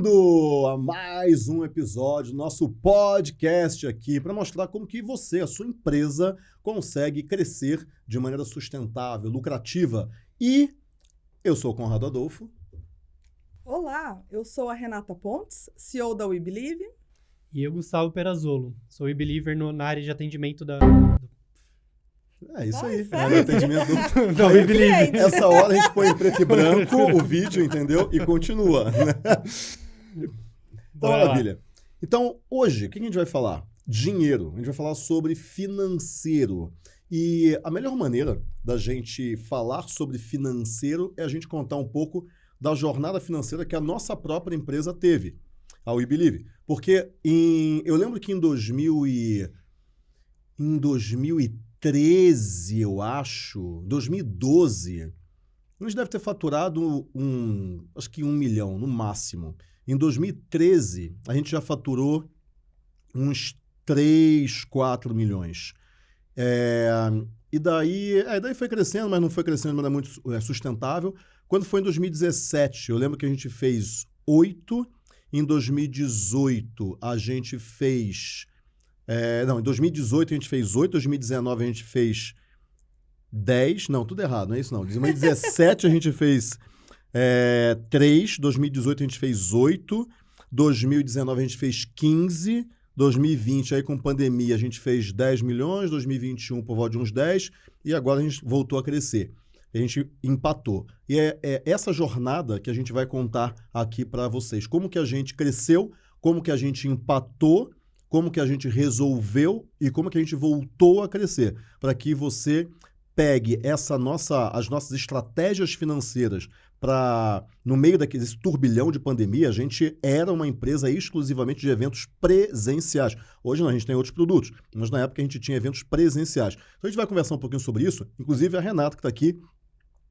Bem-vindo a mais um episódio do nosso podcast aqui para mostrar como que você, a sua empresa, consegue crescer de maneira sustentável, lucrativa. E eu sou o Conrado Adolfo. Olá, eu sou a Renata Pontes, CEO da We Believe. E eu, Gustavo Perazolo, sou We Believer no, na área de atendimento da... É isso Ah, aí. sério? É, atendimento do... da We Believe. Essa hora a gente põe em preto e branco o vídeo, entendeu? E continua. Né? Então, maravilha. Então, hoje, o que a gente vai falar? Dinheiro. A gente vai falar sobre financeiro. E a melhor maneira da gente falar sobre financeiro é a gente contar um pouco da jornada financeira que a nossa própria empresa teve, a We Believe. Porque em, eu lembro que em 2000 e, em 2013, eu acho, 2012, a gente deve ter faturado um, acho que um milhão no máximo. Em 2013, a gente já faturou uns 3, 4 milhões. É, e daí, é, daí foi crescendo, mas não foi crescendo de maneira muito é, sustentável. Quando foi em 2017, eu lembro que a gente fez 8. Em 2018, a gente fez. é, não, em 2018 a gente fez 8, 2019 a gente fez 10. Não, tudo errado, não é isso não. Em 2017 a gente fez é, 3, 2018 a gente fez 8, 2019 a gente fez 15, 2020 aí com pandemia a gente fez 10 milhões, 2021 por volta de uns 10 e agora a gente voltou a crescer. A gente empatou. E é, é essa jornada que a gente vai contar aqui para vocês. Como que a gente cresceu, como que a gente empatou, como que a gente resolveu e como que a gente voltou a crescer. Para que você pegue essa nossa, as nossas estratégias financeiras para no meio daquele turbilhão de pandemia, a gente era uma empresa exclusivamente de eventos presenciais. Hoje não, a gente tem outros produtos, mas na época a gente tinha eventos presenciais. Então a gente vai conversar um pouquinho sobre isso, inclusive a Renata que está aqui,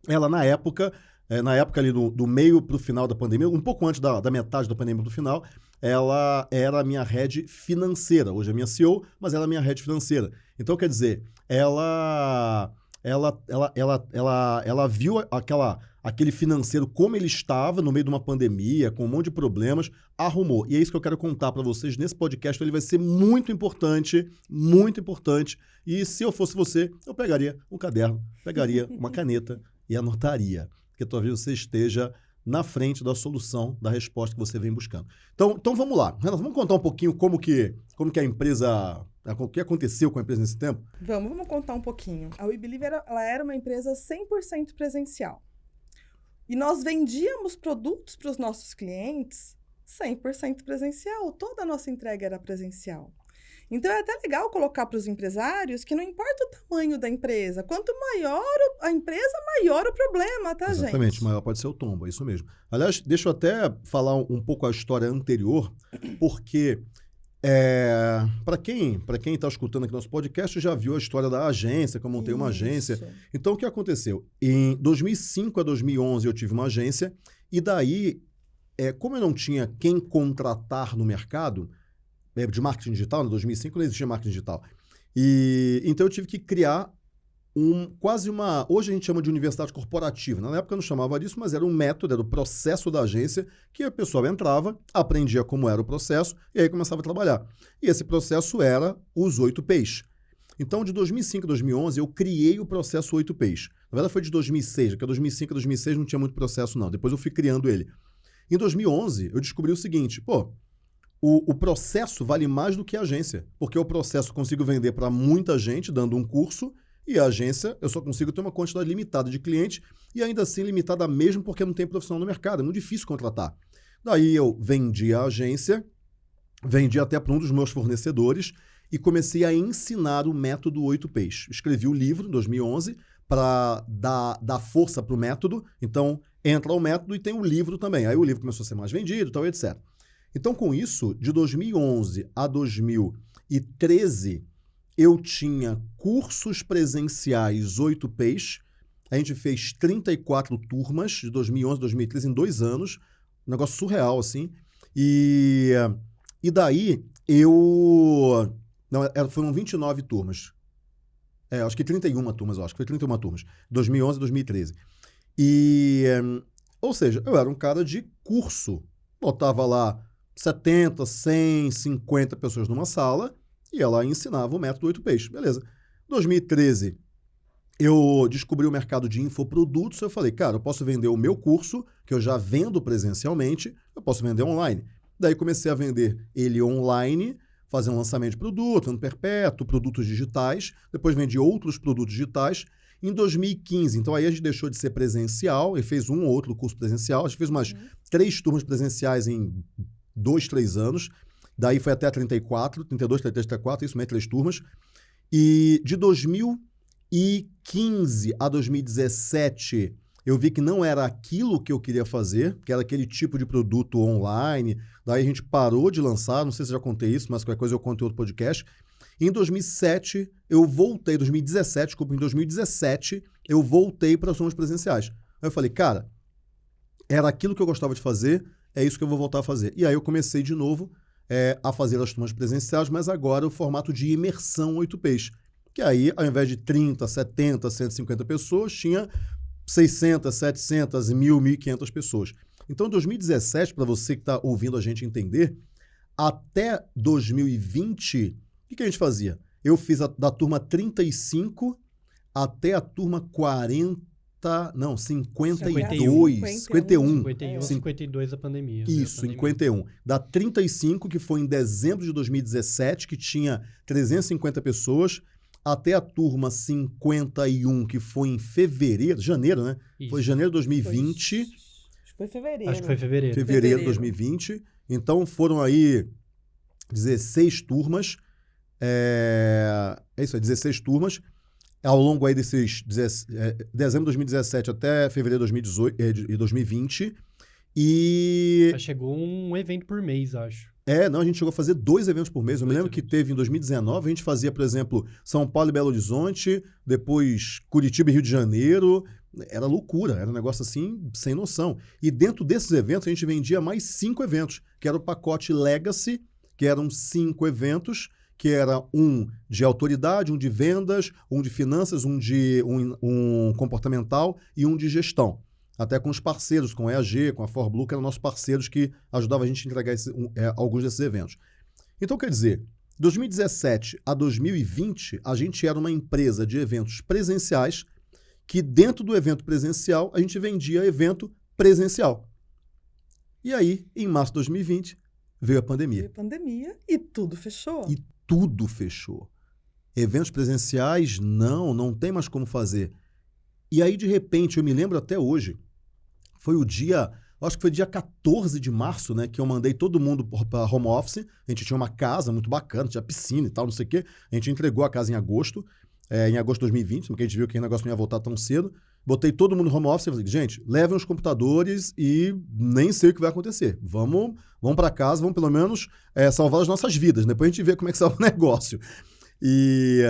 ela na época, eh, na época ali do, do meio para o final da pandemia, um pouco antes da, da metade da pandemia para o final, ela era a minha head financeira. Hoje é minha CEO, mas ela é minha head financeira. Então, quer dizer, ela ela, ela, ela, ela, ela viu aquela, aquele financeiro como ele estava no meio de uma pandemia, com um monte de problemas, arrumou. E é isso que eu quero contar para vocês nesse podcast. Ele vai ser muito importante, muito importante. E se eu fosse você, eu pegaria um caderno, pegaria uma caneta e anotaria. Porque talvez você esteja na frente da solução, da resposta que você vem buscando. Então, então vamos lá. Renata, vamos contar um pouquinho como que, como que a empresa... O que aconteceu com a empresa nesse tempo? Vamos, vamos contar um pouquinho. A We Believe era, ela era uma empresa 100% presencial. E nós vendíamos produtos para os nossos clientes 100% presencial. Toda a nossa entrega era presencial. Então é até legal colocar para os empresários que não importa o tamanho da empresa, quanto maior a empresa, maior o problema, tá, gente? Exatamente, maior pode ser o tombo, é isso mesmo. Aliás, deixa eu até falar um pouco a história anterior, porque é, para quem para quem está escutando aqui nosso podcast já viu a história da agência, que eu montei uma agência. Então, o que aconteceu? Em 2005 a 2011 eu tive uma agência e daí, é, como eu não tinha quem contratar no mercado é, de marketing digital, em 2005 não existia marketing digital, e então eu tive que criar um, quase uma. Hoje a gente chama de universidade corporativa. Na época não chamava disso, mas era um método, era o processo da agência, que a pessoa entrava, aprendia como era o processo e aí começava a trabalhar. E esse processo era os 8 Ps. Então, de 2005 a 2011, eu criei o processo 8 Ps. Na verdade, foi de 2006, porque 2005 a 2006 não tinha muito processo, não. Depois eu fui criando ele. Em 2011, eu descobri o seguinte: pô, o, o processo vale mais do que a agência, porque o processo eu consigo vender para muita gente, dando um curso, e a agência eu só consigo ter uma quantidade limitada de clientes, e ainda assim limitada mesmo porque não tem profissional no mercado, é muito difícil contratar. Daí eu vendi a agência, vendi até para um dos meus fornecedores e comecei a ensinar o método 8Ps. Escrevi o livro em 2011 para dar, dar força para o método, então entra o método e tem o livro também. Aí o livro começou a ser mais vendido, tal, etc. Então, com isso, de 2011 a 2013, eu tinha cursos presenciais 8Ps. A gente fez 34 turmas de 2011 a 2013 em dois anos. Um negócio surreal, assim. E, e daí, eu... Não, era- foram 29 turmas. É, acho que 31 turmas, acho que foi 31 turmas. 2011 a 2013. E... hum, Ou seja, eu era um cara de curso botava lá 70, 100, 50 pessoas numa sala e ela ensinava o método 8Ps. Beleza. 2013, eu descobri o mercado de infoprodutos. Eu falei, cara, eu posso vender o meu curso, que eu já vendo presencialmente, eu posso vender online. Daí comecei a vender ele online, fazer um lançamento de produto, ano perpétuo, produtos digitais. Depois vendi outros produtos digitais. Em 2015, então aí a gente deixou de ser presencial e fez um ou outro curso presencial. A gente fez umas uhum. três turmas presenciais em dois, três anos. Daí foi até 34, 32, 33, 34, isso mesmo, três turmas. E de 2015 a 2017, eu vi que não era aquilo que eu queria fazer, que era aquele tipo de produto online. Daí a gente parou de lançar, não sei se já contei isso, mas qualquer coisa eu conto em outro podcast. Em 2007, eu voltei, 2017, desculpa, em 2017, eu voltei para as turmas presenciais. Aí eu falei, cara, era aquilo que eu gostava de fazer, é isso que eu vou voltar a fazer. E aí eu comecei de novo é, a fazer as turmas presenciais, mas agora o formato de imersão 8Ps. Que aí, ao invés de 30, 70, 150 pessoas, tinha 600, 700, 1.000, 1.500 pessoas. Então, em 2017, para você que está ouvindo a gente entender, até 2020, o que, que a gente fazia? Eu fiz a, da turma 35 até a turma 40 não, 52, 51. 51, 52 a pandemia. Isso, a pandemia. 51. Da 35, que foi em dezembro de 2017, que tinha 350 pessoas, até a turma 51, que foi em fevereiro, janeiro, né? Isso. Foi janeiro de 2020. Foi, acho que foi fevereiro. Acho que foi fevereiro. Fevereiro de 2020. Então foram aí 16 turmas. É, é isso aí, 16 turmas ao longo aí desses é, dezembro de 2017 até fevereiro de 2018, 2020. E. chegou um evento por mês, acho. É, não, a gente chegou a fazer dois eventos por mês. Eu dois me lembro eventos. que teve em 2019, a gente fazia, por exemplo, São Paulo e Belo Horizonte, depois Curitiba e Rio de Janeiro. Era loucura, era um negócio assim, sem noção. E dentro desses eventos, a gente vendia mais cinco eventos, que era o pacote Legacy, que eram cinco eventos que era um de autoridade, um de vendas, um de finanças, um de um, um comportamental e um de gestão. Até com os parceiros, com a EAG, com a ForBlue, que eram nossos parceiros que ajudavam a gente a entregar esse, um, é, alguns desses eventos. Então, quer dizer, 2017 a 2020, a gente era uma empresa de eventos presenciais que dentro do evento presencial, a gente vendia evento presencial. E aí, em março de 2020, veio a pandemia. Veio a pandemia e tudo fechou. E tudo fechou. Eventos presenciais, não, não tem mais como fazer. E aí, de repente, eu me lembro até hoje, foi o dia, acho que foi dia 14 de março, né, que eu mandei todo mundo para home office. A gente tinha uma casa muito bacana, tinha piscina e tal, não sei o quê. A gente entregou a casa em agosto, é, em agosto de 2020, porque a gente viu que o negócio não ia voltar tão cedo. Botei todo mundo no home office e falei, gente, levem os computadores e nem sei o que vai acontecer. Vamos, vamos para casa, vamos pelo menos é, salvar as nossas vidas. Depois a gente vê como é que salva o negócio. E,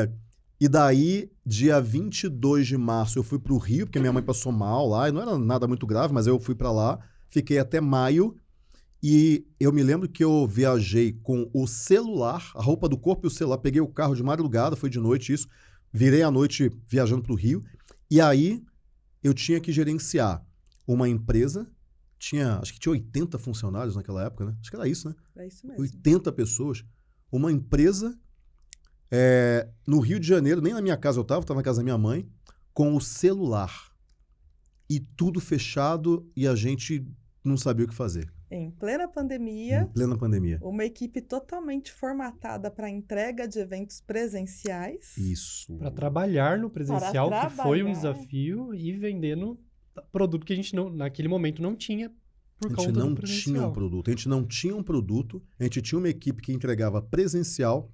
e daí, dia 22 de março, eu fui para o Rio, porque minha mãe passou mal lá, e não era nada muito grave, mas eu fui para lá. Fiquei até maio. E eu me lembro que eu viajei com o celular, a roupa do corpo e o celular. Peguei o carro de madrugada, foi de noite isso. Virei à noite viajando para o Rio. E aí eu tinha que gerenciar uma empresa, tinha, acho que tinha 80 funcionários naquela época, né? Acho que era isso, né? É isso mesmo. 80 pessoas. Uma empresa é, no Rio de Janeiro, nem na minha casa eu estava, estava na casa da minha mãe, com o celular. E tudo fechado e a gente não sabia o que fazer. Em plena pandemia. Em plena pandemia. Uma equipe totalmente formatada para entrega de eventos presenciais. Isso. Para trabalhar no presencial, que foi um desafio, e vendendo produto que a gente não, naquele momento não tinha por a gente não tinha um produto. A gente não tinha um produto. A gente tinha uma equipe que entregava presencial.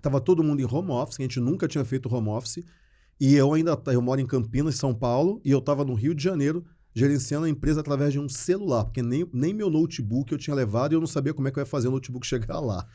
Tava todo mundo em home office. A gente nunca tinha feito home office. E eu ainda eu moro em Campinas, São Paulo, e eu estava no Rio de Janeiro gerenciando a empresa através de um celular, porque nem, nem meu notebook eu tinha levado e eu não sabia como é que eu ia fazer o notebook chegar lá.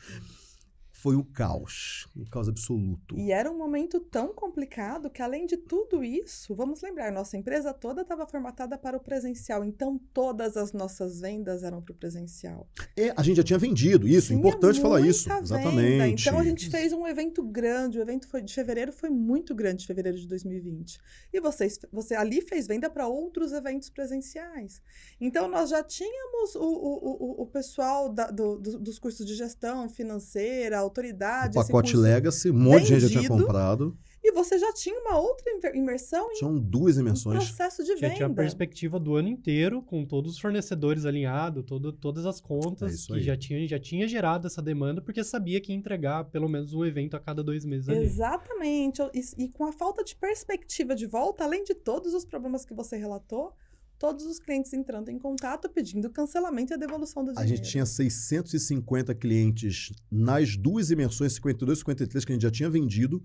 Foi o caos, o caos absoluto. E era um momento tão complicado que, além de tudo isso, vamos lembrar, nossa empresa toda estava formatada para o presencial, então todas as nossas vendas eram para o presencial. É, a gente já tinha vendido isso, tinha importante falar isso. Venda. Exatamente. Então a gente fez um evento grande, o evento foi de fevereiro foi muito grande, de fevereiro de 2020. E vocês, você ali fez venda para outros eventos presenciais. Então nós já tínhamos o, o, o, o pessoal da, do, do, dos cursos de gestão financeira, autoridade. O pacote Legacy, um monte vendido, de gente já tinha comprado. E você já tinha uma outra imersão em São duas imersões. processo de venda. Já tinha a perspectiva do ano inteiro, com todos os fornecedores alinhados, todo, todas as contas, é que já tinha, já tinha gerado essa demanda, porque sabia que ia entregar pelo menos um evento a cada dois meses ali. Exatamente. E, e com a falta de perspectiva de volta, além de todos os problemas que você relatou, todos os clientes entrando em contato pedindo cancelamento e a devolução do dinheiro. A gente tinha 650 clientes nas duas imersões, 52 e 53, que a gente já tinha vendido,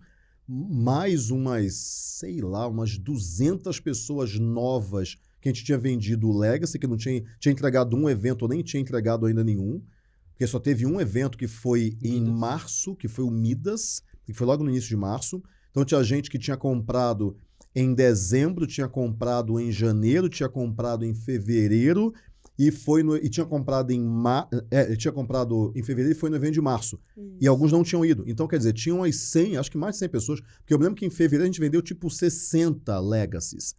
mais umas, sei lá, umas 200 pessoas novas que a gente tinha vendido o Legacy, que não tinha, tinha entregado um evento ou nem tinha entregado ainda nenhum, porque só teve um evento que foi em março, que foi o Midas, que foi logo no início de março. Então tinha gente que tinha comprado em dezembro, tinha comprado em janeiro, tinha comprado em fevereiro e foi no, e tinha comprado em ma, é, tinha comprado em fevereiro e foi no evento de março. Isso. E alguns não tinham ido. Então, quer dizer, tinham as 100, acho que mais de 100 pessoas, porque eu lembro que em fevereiro a gente vendeu tipo 60 legacies.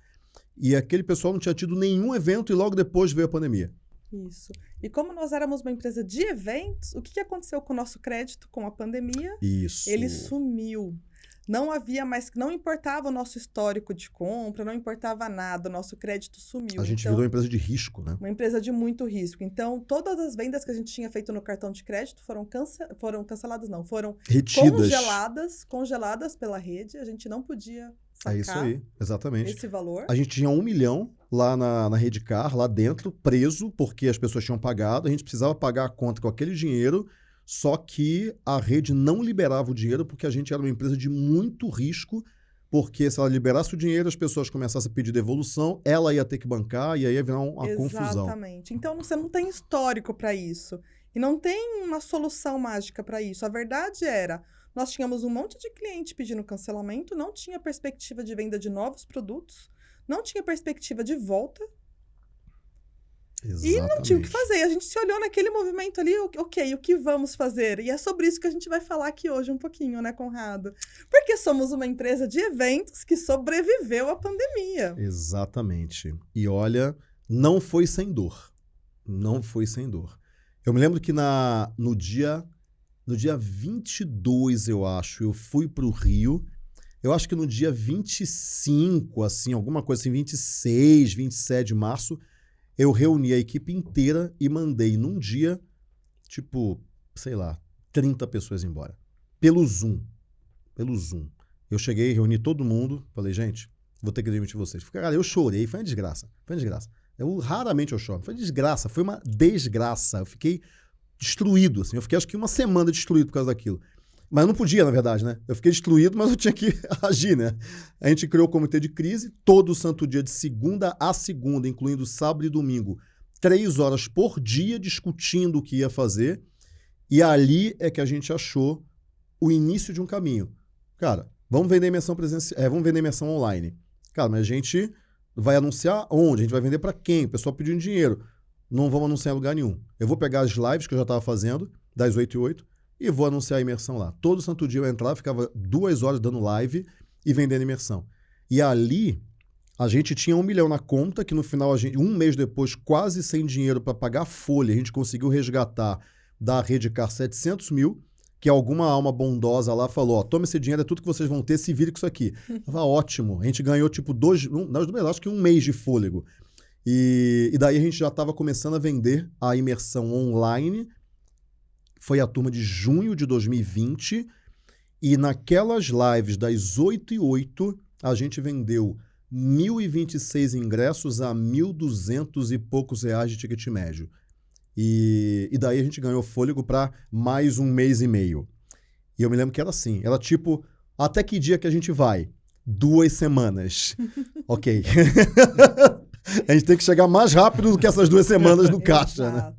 E aquele pessoal não tinha tido nenhum evento e logo depois veio a pandemia. Isso. E como nós éramos uma empresa de eventos, o que aconteceu com o nosso crédito com a pandemia? Isso. Ele sumiu não havia mais, não importava o nosso histórico de compra, não importava nada, o nosso crédito sumiu. A gente então, virou uma empresa de risco, né? Uma empresa de muito risco. Então, todas as vendas que a gente tinha feito no cartão de crédito foram, cance foram canceladas, não, foram Retidas. congeladas, congeladas pela rede. A gente não podia sacar é isso aí, exatamente. esse valor. A gente tinha um milhão lá na, na rede car, lá dentro, preso, porque as pessoas tinham pagado. A gente precisava pagar a conta com aquele dinheiro só que a rede não liberava o dinheiro porque a gente era uma empresa de muito risco, porque se ela liberasse o dinheiro, as pessoas começassem a pedir devolução, ela ia ter que bancar e aí ia virar uma Exatamente. confusão. Exatamente. Então você não tem histórico para isso. E não tem uma solução mágica para isso. A verdade era, nós tínhamos um monte de cliente pedindo cancelamento, não tinha perspectiva de venda de novos produtos, não tinha perspectiva de volta Exatamente. E não tinha o que fazer. A gente se olhou naquele movimento ali, ok, o que vamos fazer? E é sobre isso que a gente vai falar aqui hoje um pouquinho, né, Conrado? Porque somos uma empresa de eventos que sobreviveu à pandemia. Exatamente. E olha, não foi sem dor. Não foi sem dor. Eu me lembro que na, no dia no dia 22, eu acho, eu fui para o Rio. Eu acho que no dia 25, assim, alguma coisa assim, 26, 27 de março, eu reuni a equipe inteira e mandei num dia, tipo, sei lá, 30 pessoas embora. Pelo Zoom. Pelo Zoom. Eu cheguei, reuni todo mundo, falei, gente, vou ter que demitir vocês. Cara, eu chorei, foi uma desgraça. Foi uma desgraça. Eu raramente eu choro. Foi desgraça, foi uma desgraça. Eu fiquei destruído, assim. Eu fiquei acho que uma semana destruído por causa daquilo. Mas não podia, na verdade, né? Eu fiquei destruído, mas eu tinha que agir, né? A gente criou o comitê de crise todo santo dia, de segunda a segunda, incluindo sábado e domingo, três horas por dia discutindo o que ia fazer. E ali é que a gente achou o início de um caminho. Cara, vamos vender imersão presencial, é, vamos vender imersão online. Cara, mas a gente vai anunciar onde? A gente vai vender para quem? O pessoal pedindo dinheiro. Não vamos anunciar em lugar nenhum. Eu vou pegar as lives que eu já estava fazendo, das 8 e 8, e vou anunciar a imersão lá. Todo santo dia eu entrava, ficava duas horas dando live e vendendo imersão. E ali a gente tinha um milhão na conta, que no final, a gente, um mês depois, quase sem dinheiro para pagar a folha, a gente conseguiu resgatar da Rede Car 700 mil, que alguma alma bondosa lá falou, ó, toma esse dinheiro, é tudo que vocês vão ter, se vire com isso aqui. Tava ótimo. A gente ganhou, tipo, dois, um, acho que um mês de fôlego. E, e daí a gente já estava começando a vender a imersão online foi a turma de junho de 2020. E naquelas lives das 8 e 8, a gente vendeu 1.026 ingressos a 1.200 e poucos reais de ticket médio. E, e daí a gente ganhou fôlego para mais um mês e meio. E eu me lembro que era assim, era tipo, até que dia que a gente vai? Duas semanas. ok. A gente tem que chegar mais rápido do que essas duas semanas no caixa, né?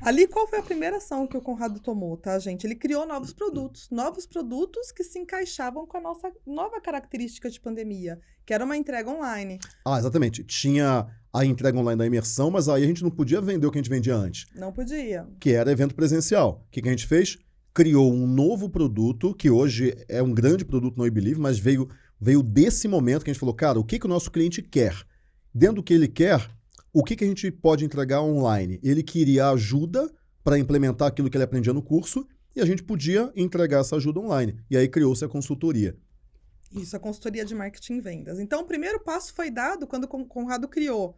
Ali, qual foi a primeira ação que o Conrado tomou, tá, gente? Ele criou novos produtos. Novos produtos que se encaixavam com a nossa nova característica de pandemia, que era uma entrega online. Ah, exatamente. Tinha a entrega online da imersão, mas aí a gente não podia vender o que a gente vendia antes. Não podia. Que era evento presencial. O que, que a gente fez? Criou um novo produto, que hoje é um grande produto no iBelieve, mas veio, veio desse momento que a gente falou, cara, o que, que o nosso cliente quer? Dentro do que ele quer, o que, que a gente pode entregar online? Ele queria ajuda para implementar aquilo que ele aprendia no curso e a gente podia entregar essa ajuda online. E aí criou-se a consultoria. Isso, a consultoria de marketing e vendas. Então, o primeiro passo foi dado quando o Conrado criou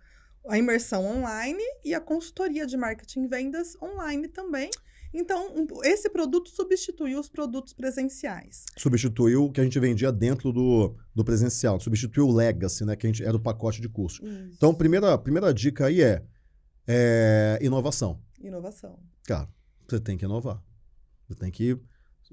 a imersão online e a consultoria de marketing e vendas online também. Então, esse produto substituiu os produtos presenciais. Substituiu o que a gente vendia dentro do, do presencial, substituiu o Legacy, né, que a gente era o pacote de curso. Isso. Então, primeira, primeira dica aí é, é inovação. Inovação. Cara, você tem que inovar. Você tem que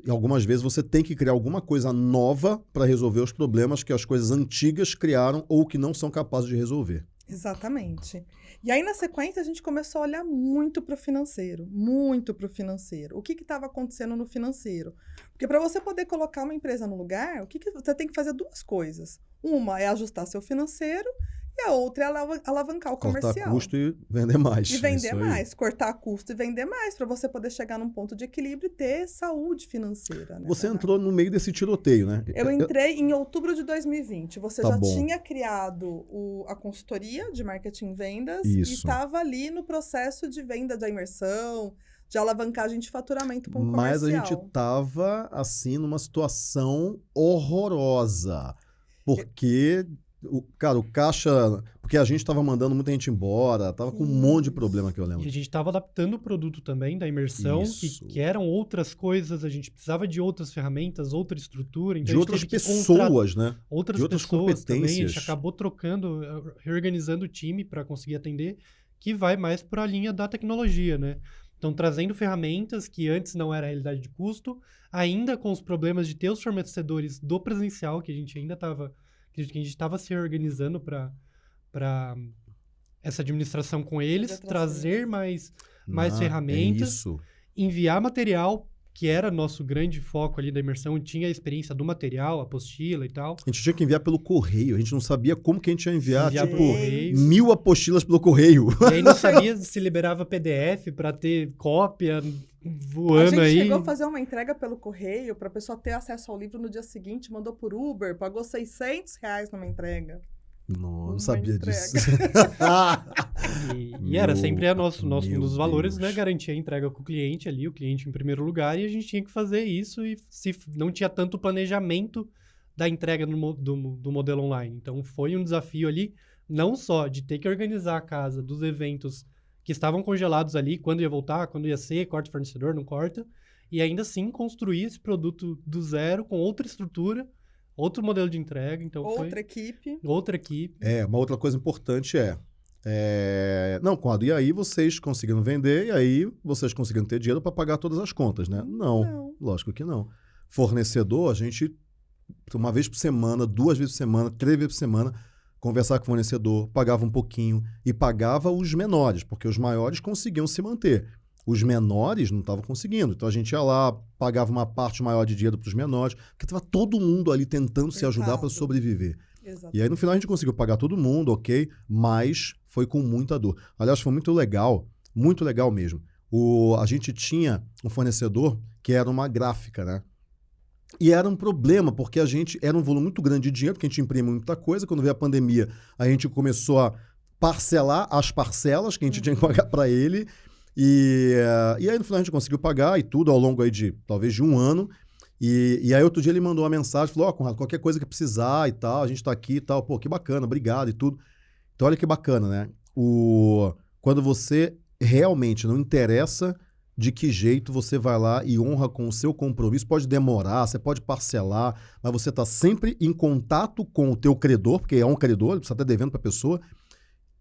e algumas vezes você tem que criar alguma coisa nova para resolver os problemas que as coisas antigas criaram ou que não são capazes de resolver. Exatamente. E aí, na sequência, a gente começou a olhar muito para o financeiro, muito para o financeiro. O que estava acontecendo no financeiro? Porque para você poder colocar uma empresa no lugar, o que, que você tem que fazer duas coisas. Uma é ajustar seu financeiro e a outra é alavancar o comercial. Cortar custo e vender mais. E vender mais. Cortar custo e vender mais, para você poder chegar num ponto de equilíbrio e ter saúde financeira. Né, você entrou no meio desse tiroteio, né? Eu entrei em outubro de 2020. Você tá já bom. tinha criado o, a consultoria de marketing e vendas Isso. e estava ali no processo de venda da imersão, de alavancagem de faturamento com o comercial. Mas a gente estava, assim, numa situação horrorosa. Porque o, cara, o caixa. Porque a gente estava mandando muita gente embora, tava com um monte de problema que eu lembro. E a gente estava adaptando o produto também da imersão, que, que, eram outras coisas, a gente precisava de outras ferramentas, outra estrutura. Então de outras pessoas, né? Outras, de outras pessoas também. A gente acabou trocando, eh, reorganizando o time para conseguir atender, que vai mais para a linha da tecnologia, né? Então, trazendo ferramentas que antes não era realidade de custo, ainda com os problemas de ter os fornecedores do presencial, que a gente ainda estava que a gente estava se organizando para essa administração com eles, trazer mais, mais ah, ferramentas, é enviar material, que era nosso grande foco ali da imersão, tinha a experiência do material, apostila e tal. A gente tinha que enviar pelo correio, a gente não sabia como que a gente ia enviar, enviar tipo, mil apostilas pelo correio. E aí não sabia se liberava PDF para ter cópia voando aí. A gente aí. chegou a fazer uma entrega pelo correio para a pessoa ter acesso ao livro no dia seguinte, mandou por Uber, pagou 600 reais numa entrega. Não, não sabia disso. e, e, era sempre a nosso, nosso um dos valores, né? Garantir a entrega com o cliente ali, o cliente em primeiro lugar, e a gente tinha que fazer isso e se não tinha tanto planejamento da entrega do, do, do modelo online. Então foi um desafio ali, não só de ter que organizar a casa dos eventos que estavam congelados ali, quando ia voltar, quando ia ser, corta o fornecedor, não corta. E ainda assim construir esse produto do zero, com outra estrutura, outro modelo de entrega. Então outra foi... equipe. Outra equipe. É, uma outra coisa importante é. é... Não, quando e aí vocês conseguiram vender, e aí vocês conseguiram ter dinheiro para pagar todas as contas, né? Não, não, lógico que não. Fornecedor, a gente, uma vez por semana, duas vezes por semana, três vezes por semana, conversar com o fornecedor, pagava um pouquinho e pagava os menores, porque os maiores conseguiam se manter. Os menores não estavam conseguindo. Então a gente ia lá, pagava uma parte maior de dinheiro para os menores, porque estava todo mundo ali tentando se ajudar para sobreviver. Exatamente. E aí no final a gente conseguiu pagar todo mundo, ok, mas foi com muita dor. Aliás, foi muito legal, muito legal mesmo. O, a gente tinha um fornecedor que era uma gráfica, né? E era um problema, porque a gente era um volume muito grande de dinheiro, porque a gente imprime muita coisa. Quando veio a pandemia, a gente começou a parcelar as parcelas que a gente tinha que pagar para ele. E, uh, e aí, no final, a gente conseguiu pagar e tudo ao longo aí de talvez de um ano. E, e aí, outro dia, ele mandou uma mensagem: falou: Ó, oh, Conrado, qualquer coisa que precisar e tal, a gente está aqui e tal. Pô, que bacana, obrigado e tudo. Então, olha que bacana, né? O, quando você realmente não interessa de que jeito você vai lá e honra com o seu compromisso. Pode demorar, você pode parcelar, mas você está sempre em contato com o teu credor, porque é um credor, ele precisa estar devendo para pessoa,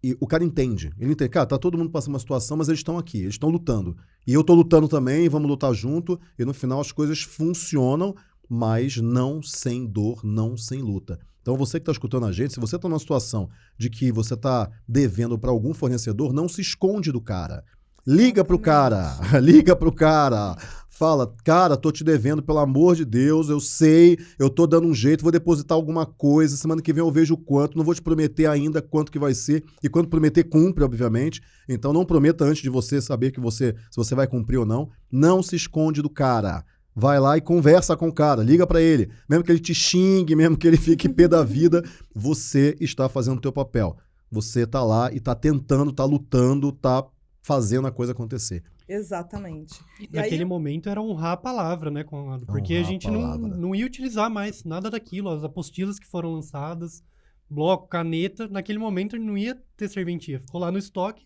e o cara entende. Ele entende, cara, tá todo mundo passando uma situação, mas eles estão aqui, eles estão lutando. E eu estou lutando também, vamos lutar junto, e no final as coisas funcionam, mas não sem dor, não sem luta. Então, você que está escutando a gente, se você está numa situação de que você está devendo para algum fornecedor, não se esconde do cara. Liga pro cara, liga pro cara. Fala, cara, tô te devendo, pelo amor de Deus, eu sei, eu tô dando um jeito, vou depositar alguma coisa, semana que vem eu vejo quanto, não vou te prometer ainda quanto que vai ser, e quando prometer, cumpre, obviamente. Então não prometa antes de você saber que você, se você vai cumprir ou não. Não se esconde do cara. Vai lá e conversa com o cara, liga para ele. Mesmo que ele te xingue, mesmo que ele fique pé da vida, você está fazendo o teu papel. Você tá lá e tá tentando, tá lutando, tá fazendo a coisa acontecer. Exatamente. E Naquele aí... momento era honrar a palavra, né, Conrado? Porque honrar a gente a não, não ia utilizar mais nada daquilo, as apostilas que foram lançadas, bloco, caneta, naquele momento não ia ter serventia. Ficou lá no estoque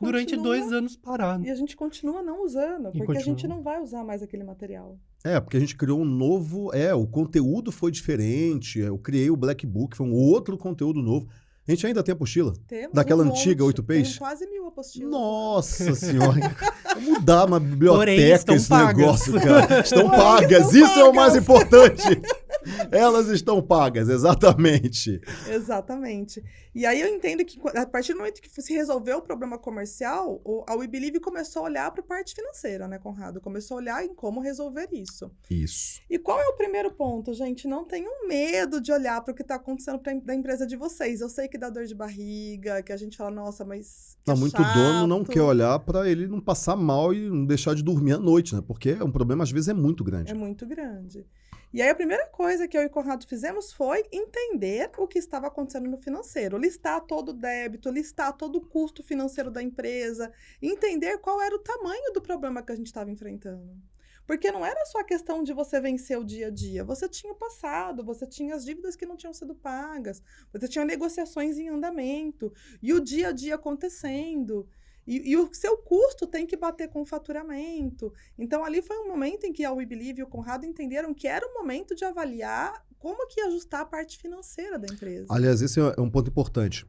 durante continua... dois anos parado. E a gente continua não usando, porque continua. a gente não vai usar mais aquele material. É, porque a gente criou um novo. É, o conteúdo foi diferente. Eu criei o Black Book, foi um outro conteúdo novo. A gente ainda tem apostila? Temos Daquela um antiga oito peixes? quase mil apostilas. Nossa senhora. mudar uma biblioteca esse pagas. negócio, cara. Estão Porém, pagas. Estão Isso pagas. é o mais importante. Elas estão pagas, exatamente. Exatamente. E aí eu entendo que a partir do momento que se resolveu o problema comercial, a We Believe começou a olhar para a parte financeira, né, Conrado? Começou a olhar em como resolver isso. Isso. E qual é o primeiro ponto, gente? Não tenham medo de olhar para o que está acontecendo da empresa de vocês. Eu sei que dá dor de barriga, que a gente fala, nossa, mas. Não, muito chato. dono não quer olhar para ele não passar mal e não deixar de dormir à noite, né? Porque um problema às vezes é muito grande. É muito grande. E aí a primeira coisa que eu e Conrado fizemos foi entender o que estava acontecendo no financeiro, listar todo o débito, listar todo o custo financeiro da empresa, entender qual era o tamanho do problema que a gente estava enfrentando. Porque não era só a questão de você vencer o dia a dia. Você tinha o passado, você tinha as dívidas que não tinham sido pagas, você tinha negociações em andamento, e o dia a dia acontecendo. E, e, o seu custo tem que bater com o faturamento. Então, ali foi um momento em que a We Believe e o Conrado entenderam que era o momento de avaliar como que ajustar a parte financeira da empresa. Aliás, esse é um ponto importante.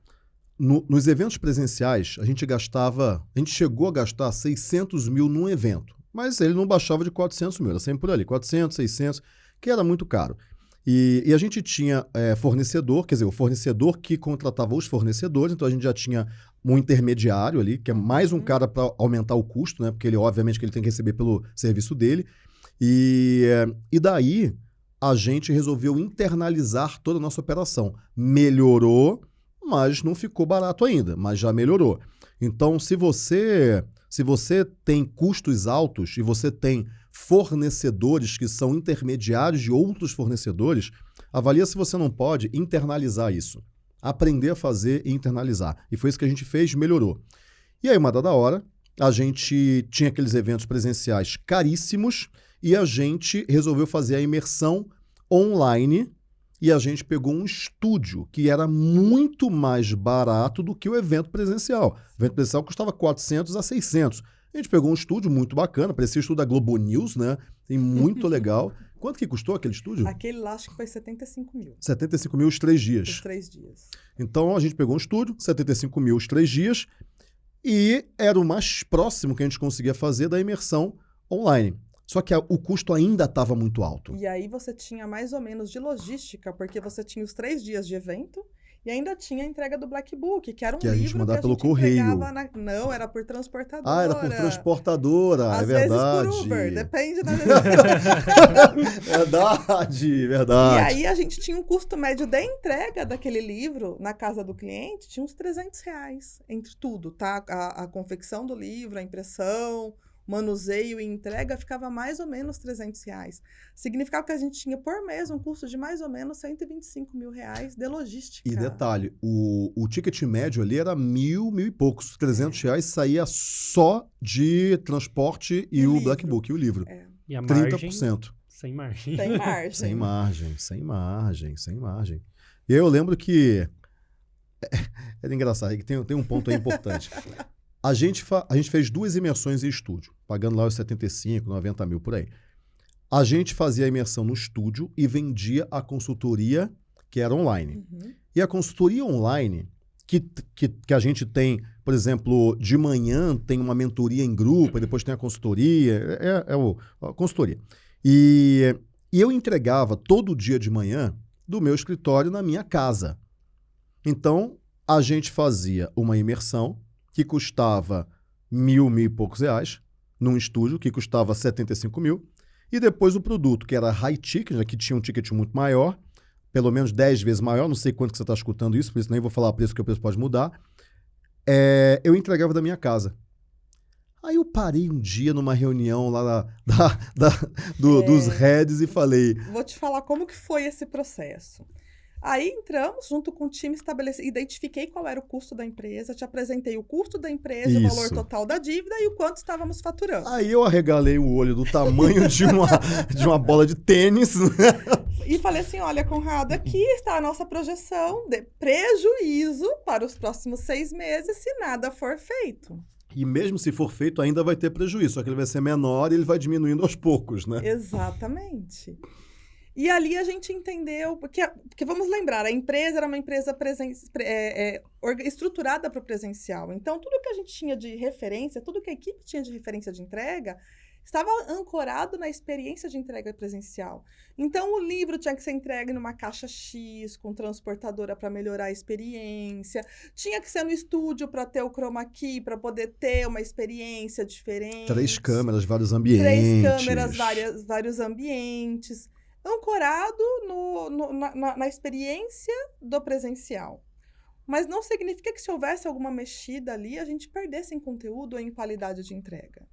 No, nos eventos presenciais, a gente gastava, a gente chegou a gastar 600 mil num evento, mas ele não baixava de 400 mil, era sempre por ali, 400, 600, que era muito caro. E, e, a gente tinha é, fornecedor, quer dizer, o fornecedor que contratava os fornecedores, então a gente já tinha um intermediário ali, que é mais um uhum. cara para aumentar o custo, né? Porque ele, obviamente, que ele tem que receber pelo serviço dele. E, e daí a gente resolveu internalizar toda a nossa operação. Melhorou, mas não ficou barato ainda, mas já melhorou. Então, se você se você tem custos altos e você tem fornecedores que são intermediários de outros fornecedores, avalia se você não pode internalizar isso aprender a fazer e internalizar. E foi isso que a gente fez, melhorou. E aí, uma dada hora, a gente tinha aqueles eventos presenciais caríssimos e a gente resolveu fazer a imersão online e a gente pegou um estúdio que era muito mais barato do que o evento presencial. O evento presencial custava 400 a 600. A gente pegou um estúdio muito bacana, parecia o estúdio da Globo News, né? E muito legal. Quanto que custou aquele estúdio? Aquele lá acho que foi 75 mil. 75 mil os três dias. Os três dias. Então a gente pegou um estúdio, 75 mil os três dias, e era o mais próximo que a gente conseguia fazer da imersão online. Só que a, o custo ainda estava muito alto. E aí você tinha mais ou menos de logística, porque você tinha os três dias de evento e ainda tinha a entrega do Black Book, que era um que livro a gente mandava pelo correio. Na... Não, era por transportadora. Ah, era por transportadora, Às é verdade. Vezes por Uber, depende da Verdade, verdade. E aí a gente tinha um custo médio da entrega daquele livro na casa do cliente, tinha uns 300 reais, entre tudo, tá? A, a confecção do livro, a impressão, manuseio e entrega ficava mais ou menos 300 reais. Significava que a gente tinha por mês um custo de mais ou menos 125 mil reais de logística. E detalhe, o, o ticket médio ali era mil, mil e poucos. 300 é. reais saía só de transporte e, e o livro. Black Book, e o livro. É. E a margem, 30%. Sem margem. Sem margem. sem margem, sem margem, sem margem. E eu lembro que... É, é engraçado, tem, tem um ponto aí importante. A gente, a gente fez duas imersões em estúdio, pagando lá os 75, 90 mil por aí. A gente fazia a imersão no estúdio e vendia a consultoria que era online. Uhum. E a consultoria online, que, que, que, a gente tem, por exemplo, de manhã tem uma mentoria em grupo, e depois tem a consultoria, é, é, é o, a consultoria. E, e eu entregava todo dia de manhã do meu escritório na minha casa. Então, a gente fazia uma imersão que custava mil, mil e poucos reais, num estúdio que custava 75 mil, e depois o produto, que era high ticket, né, que tinha um ticket muito maior, pelo menos 10 vezes maior, não sei quanto que você está escutando isso, por isso nem vou falar o preço, que o preço pode mudar, é, eu entregava da minha casa. Aí eu parei um dia numa reunião lá da, da, da do, é... dos heads e falei... Vou te falar como que foi esse processo. Aí entramos junto com o time estabelecido, identifiquei qual era o custo da empresa, te apresentei o custo da empresa, Isso. o valor total da dívida e o quanto estávamos faturando. Aí eu arregalei o olho do tamanho de uma, de uma bola de tênis. e falei assim: olha, Conrado, aqui está a nossa projeção de prejuízo para os próximos seis meses se nada for feito. E mesmo se for feito, ainda vai ter prejuízo, só que ele vai ser menor e ele vai diminuindo aos poucos, né? Exatamente. E ali a gente entendeu, porque, porque vamos lembrar, a empresa era uma empresa presen, é, é, estruturada para o presencial. Então, tudo que a gente tinha de referência, tudo que a equipe tinha de referência de entrega, estava ancorado na experiência de entrega presencial. Então, o livro tinha que ser entregue numa caixa X, com transportadora para melhorar a experiência. Tinha que ser no estúdio para ter o chroma key, para poder ter uma experiência diferente. Três câmeras, vários ambientes. Três câmeras, várias, vários ambientes ancorado no, no, na, na experiência do presencial. Mas não significa que se houvesse alguma mexida ali, a gente perdesse em conteúdo ou em qualidade de entrega.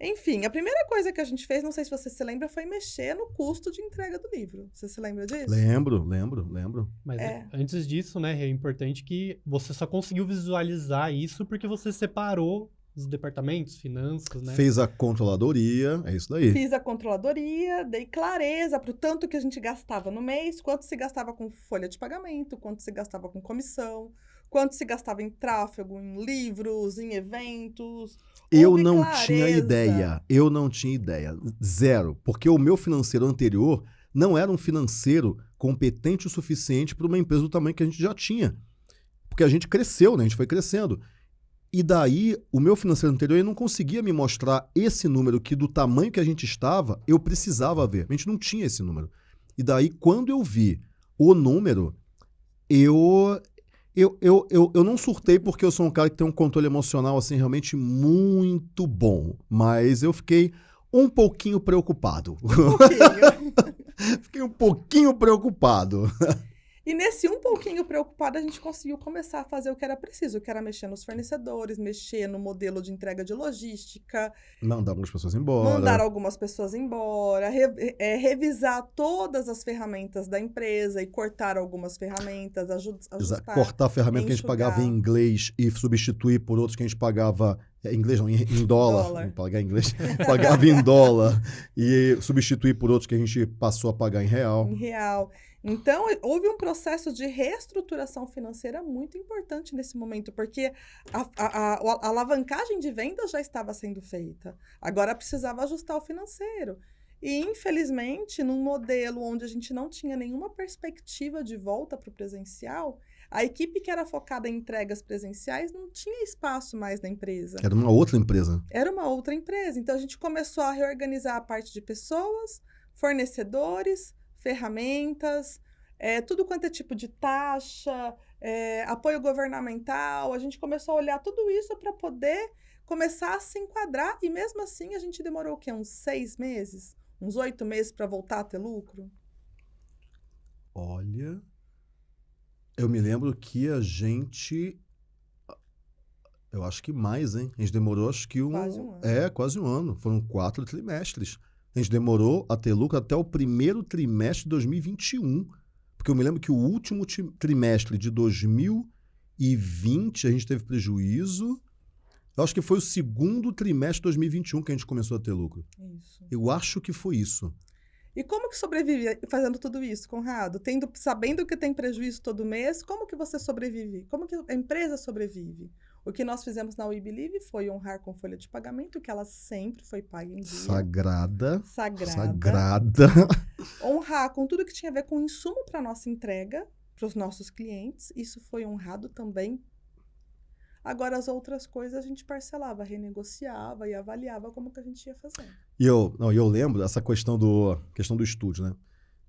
Enfim, a primeira coisa que a gente fez, não sei se você se lembra, foi mexer no custo de entrega do livro. Você se lembra disso? Lembro, lembro, lembro. Mas é. antes disso, né, é importante que você só conseguiu visualizar isso porque você separou os departamentos, finanças, né? Fez a controladoria, é isso daí. Fiz a controladoria, dei clareza para o tanto que a gente gastava no mês, quanto se gastava com folha de pagamento, quanto se gastava com comissão, quanto se gastava em tráfego, em livros, em eventos. Eu Houve não clareza. tinha ideia, eu não tinha ideia, zero, porque o meu financeiro anterior não era um financeiro competente o suficiente para uma empresa do tamanho que a gente já tinha. Porque a gente cresceu, né? A gente foi crescendo. E daí, o meu financeiro anterior não conseguia me mostrar esse número que, do tamanho que a gente estava, eu precisava ver. A gente não tinha esse número. E daí, quando eu vi o número, eu, eu, eu, eu, eu não surtei porque eu sou um cara que tem um controle emocional assim realmente muito bom. Mas eu fiquei um pouquinho preocupado. Um pouquinho. fiquei um pouquinho preocupado. E nesse um pouquinho preocupado, a gente conseguiu começar a fazer o que era preciso, que era mexer nos fornecedores, mexer no modelo de entrega de logística. Mandar algumas pessoas embora. Mandar algumas pessoas embora, re, é, revisar todas as ferramentas da empresa e cortar algumas ferramentas, ajustar. Cortar a ferramenta que a gente pagava em inglês e substituir por outros que a gente pagava em inglês não, em, em dólar, dólar. pagar em inglês, pagava em dólar e substituir por outros que a gente passou a pagar em real. Em real. Então, houve um processo de reestruturação financeira muito importante nesse momento, porque a, a, a, a, alavancagem de vendas já estava sendo feita. Agora precisava ajustar o financeiro. E, infelizmente, num modelo onde a gente não tinha nenhuma perspectiva de volta para o presencial, a equipe que era focada em entregas presenciais não tinha espaço mais na empresa. Era uma outra empresa. Era uma outra empresa. Então, a gente começou a reorganizar a parte de pessoas, fornecedores, ferramentas, é, tudo quanto é tipo de taxa, é, apoio governamental. A gente começou a olhar tudo isso para poder começar a se enquadrar e mesmo assim a gente demorou o quê? Uns seis meses? Uns oito meses para voltar a ter lucro? Olha, eu me lembro que a gente eu acho que mais, hein? A gente demorou, acho que um. Quase um ano. É, quase um ano. Foram quatro trimestres. A gente demorou a ter lucro até o primeiro trimestre de 2021. Porque eu me lembro que o último trimestre de 2020 a gente teve prejuízo. Eu acho que foi o segundo trimestre de 2021 que a gente começou a ter lucro. Isso. Eu acho que foi isso. E como que sobrevive fazendo tudo isso, Conrado? Tendo, sabendo que tem prejuízo todo mês, como que você sobrevive? Como que a empresa sobrevive? O que nós fizemos na We Believe foi honrar com folha de pagamento, que ela sempre foi paga em dia. Sagrada. Sagrada. Sagrada. Honrar com tudo que tinha a ver com insumo para nossa entrega, para os nossos clientes. Isso foi honrado também. Agora, as outras coisas a gente parcelava, renegociava e avaliava como que a gente ia fazer. E eu, não, eu lembro dessa questão do, questão do estúdio, né?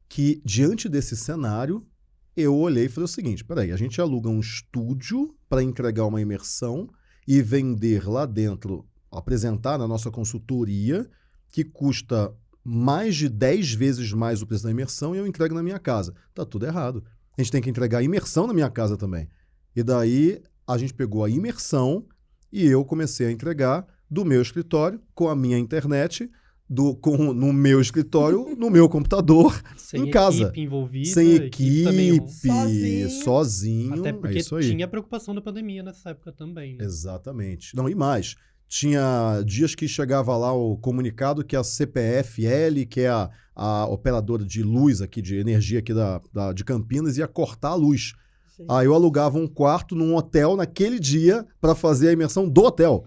que, diante desse cenário, eu olhei e falei o seguinte: peraí, a gente aluga um estúdio para entregar uma imersão e vender lá dentro, apresentar na nossa consultoria, que custa mais de 10 vezes mais o preço da imersão e eu entrego na minha casa. Tá tudo errado. A gente tem que entregar imersão na minha casa também. E daí a gente pegou a imersão e eu comecei a entregar do meu escritório com a minha internet do, com, no meu escritório, no meu computador, Sem em casa. equipe envolvida. Sem equipe também, equipe, Sozinho. sozinho. Até é porque isso aí. tinha a preocupação da pandemia nessa época também. Né? Exatamente. Não, e mais. Tinha dias que chegava lá o comunicado que a CPFL, que é a, a operadora de luz aqui, de energia aqui da, da- de Campinas, ia cortar a luz. Sim. Aí eu alugava um quarto num hotel naquele dia para fazer a imersão do hotel.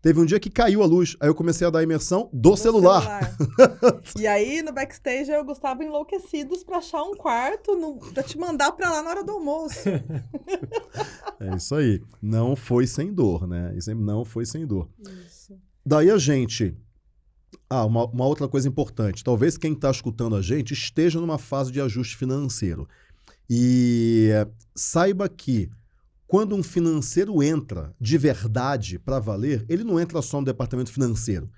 Teve um dia que caiu a luz, aí eu comecei a dar a imersão do, Do celular. celular. e aí, no backstage, eu o Gustavo enlouquecidos pra achar um quarto no, pra te mandar pra lá na hora do almoço. É isso aí. Não foi sem dor, né? Isso não foi sem dor. Isso. Daí a gente. Ah, uma, uma outra coisa importante. Talvez quem está escutando a gente esteja numa fase de ajuste financeiro. E saiba que quando um financeiro entra de verdade para valer, ele não entra só no departamento financeiro.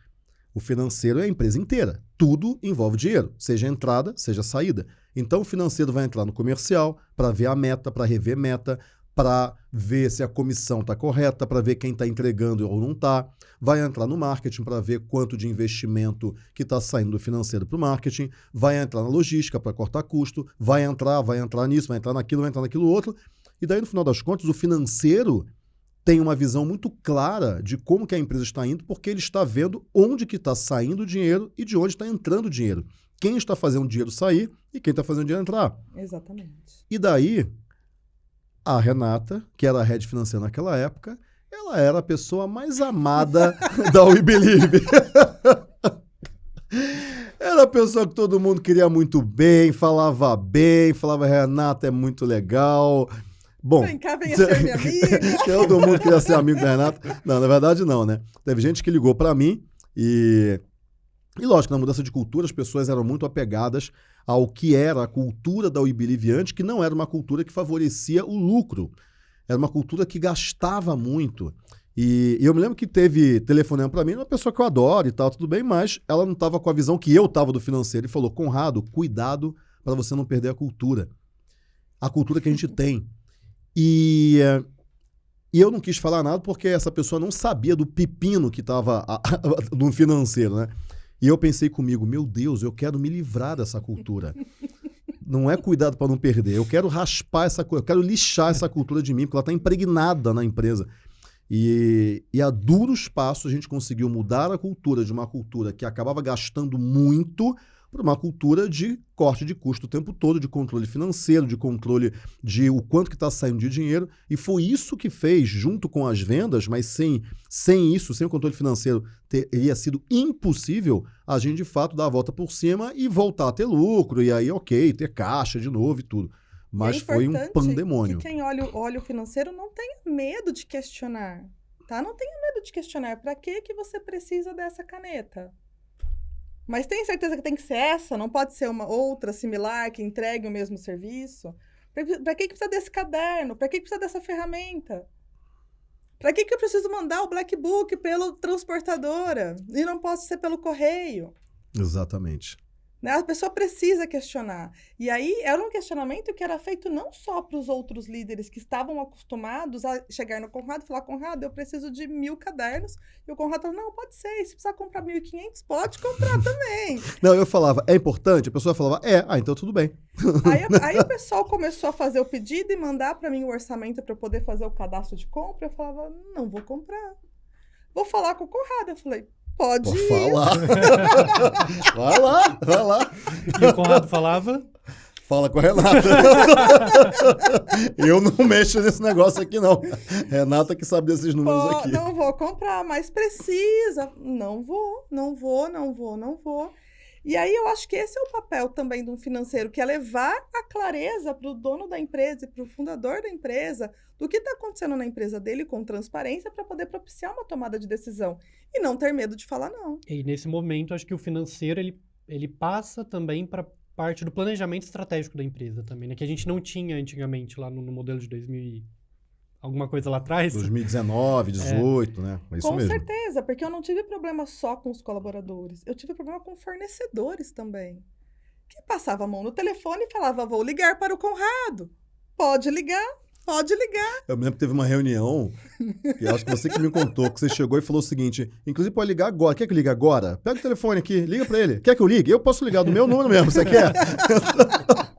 O financeiro é a empresa inteira. Tudo envolve dinheiro, seja entrada, seja saída. Então o financeiro vai entrar no comercial para ver a meta, para rever meta, para ver se a comissão está correta, para ver quem está entregando ou não está. Vai entrar no marketing para ver quanto de investimento que está saindo do financeiro para o marketing. Vai entrar na logística para cortar custo. Vai entrar, vai entrar nisso, vai entrar naquilo, vai entrar naquilo outro. E daí, no final das contas, o financeiro tem uma visão muito clara de como que a empresa está indo, porque ele está vendo onde que está saindo o dinheiro e de onde está entrando o dinheiro. Quem está fazendo o dinheiro sair e quem está fazendo o dinheiro entrar. Exatamente. E daí, a Renata, que era a head financeira naquela época, ela era a pessoa mais amada da We Believe. Era a pessoa que todo mundo queria muito bem, falava bem, falava, Renata é muito legal. Bom, Vem cá, venha ser minha amiga. Todo mundo queria ser amigo da Renata. Não, na verdade não, né? Teve gente que ligou pra mim e... E lógico, na mudança de cultura, as pessoas eram muito apegadas ao que era a cultura da antes, que não era uma cultura que favorecia o lucro. Era uma cultura que gastava muito. E, e eu me lembro que teve telefonema pra mim, uma pessoa que eu adoro e tal, tudo bem, mas ela não estava com a visão que eu estava do financeiro e falou: Conrado, cuidado para você não perder a cultura. A cultura que a gente tem. E, e eu não quis falar nada porque essa pessoa não sabia do pepino que estava no financeiro, né? E eu pensei comigo, meu Deus, eu quero me livrar dessa cultura. Não é cuidado para não perder. Eu quero raspar essa coisa, eu quero lixar essa cultura de mim, porque ela está impregnada na empresa. E, e a duros passos a gente conseguiu mudar a cultura de uma cultura que acabava gastando muito para uma cultura de corte de custo o tempo todo, de controle financeiro, de controle de o quanto que está saindo de dinheiro. E foi isso que fez, junto com as vendas, mas sem, sem isso, sem o controle financeiro, ter- teria sido impossível a gente, de fato, dar a volta por cima e voltar a ter lucro. E aí, ok, ter caixa de novo e tudo. Mas é foi um pandemônio. Que quem olha, o- olha o financeiro não tenha medo de questionar, tá? Não tenha medo de questionar. Para que que você precisa dessa caneta? Mas tem certeza que tem que ser essa? Não pode ser uma outra similar que entregue o mesmo serviço? Para que que precisa desse caderno? Para que que precisa dessa ferramenta? Para que que eu preciso mandar o Black Book pela transportadora e não posso ser pelo correio? Exatamente. Né? A pessoa precisa questionar. E aí era um questionamento que era feito não só para os outros líderes que estavam acostumados a chegar no Conrado e falar: Conrado, eu preciso de mil cadernos. E o Conrado falou: Não, pode ser. Se precisar comprar 1.500, pode comprar também. Não, eu falava, é importante? A pessoa falava, é, ah, então tudo bem. aí, aí o pessoal começou a fazer o pedido e mandar para mim o orçamento para eu poder fazer o cadastro de compra. Eu falava: Não vou comprar. Vou falar com o Conrado. Eu falei: Pode, ir. falar. vai lá, vai lá. E o Conrado falava, Fala com a Renata. eu não mexo nesse negócio aqui, não. Renata que sabe desses números Pô, aqui. Não vou comprar, mas precisa. Não vou, não vou, não vou, não vou. E aí eu acho que esse é o papel também de um financeiro, que é levar a clareza para o dono da empresa e para o fundador da empresa do que está acontecendo na empresa dele com transparência para poder propiciar uma tomada de decisão. E não ter medo de falar não. e nesse momento acho que o financeiro ele, ele passa também para parte do planejamento estratégico da empresa também, né? Que a gente não tinha antigamente lá no, no modelo de 2000 e alguma coisa lá atrás. 2019, 18, é. né? É isso com mesmo. certeza, porque eu não tive problema só com os colaboradores, eu tive problema com fornecedores também. Que passava a mão no telefone e falava: vou ligar para o Conrado. Pode ligar, pode ligar. Eu me lembro que teve uma reunião, e acho que você que me contou, que você chegou e falou o seguinte: inclusive pode ligar agora. Quer que eu ligue agora? Pega o telefone aqui, liga para ele. Quer que eu ligue? Eu posso ligar do meu número mesmo, você quer?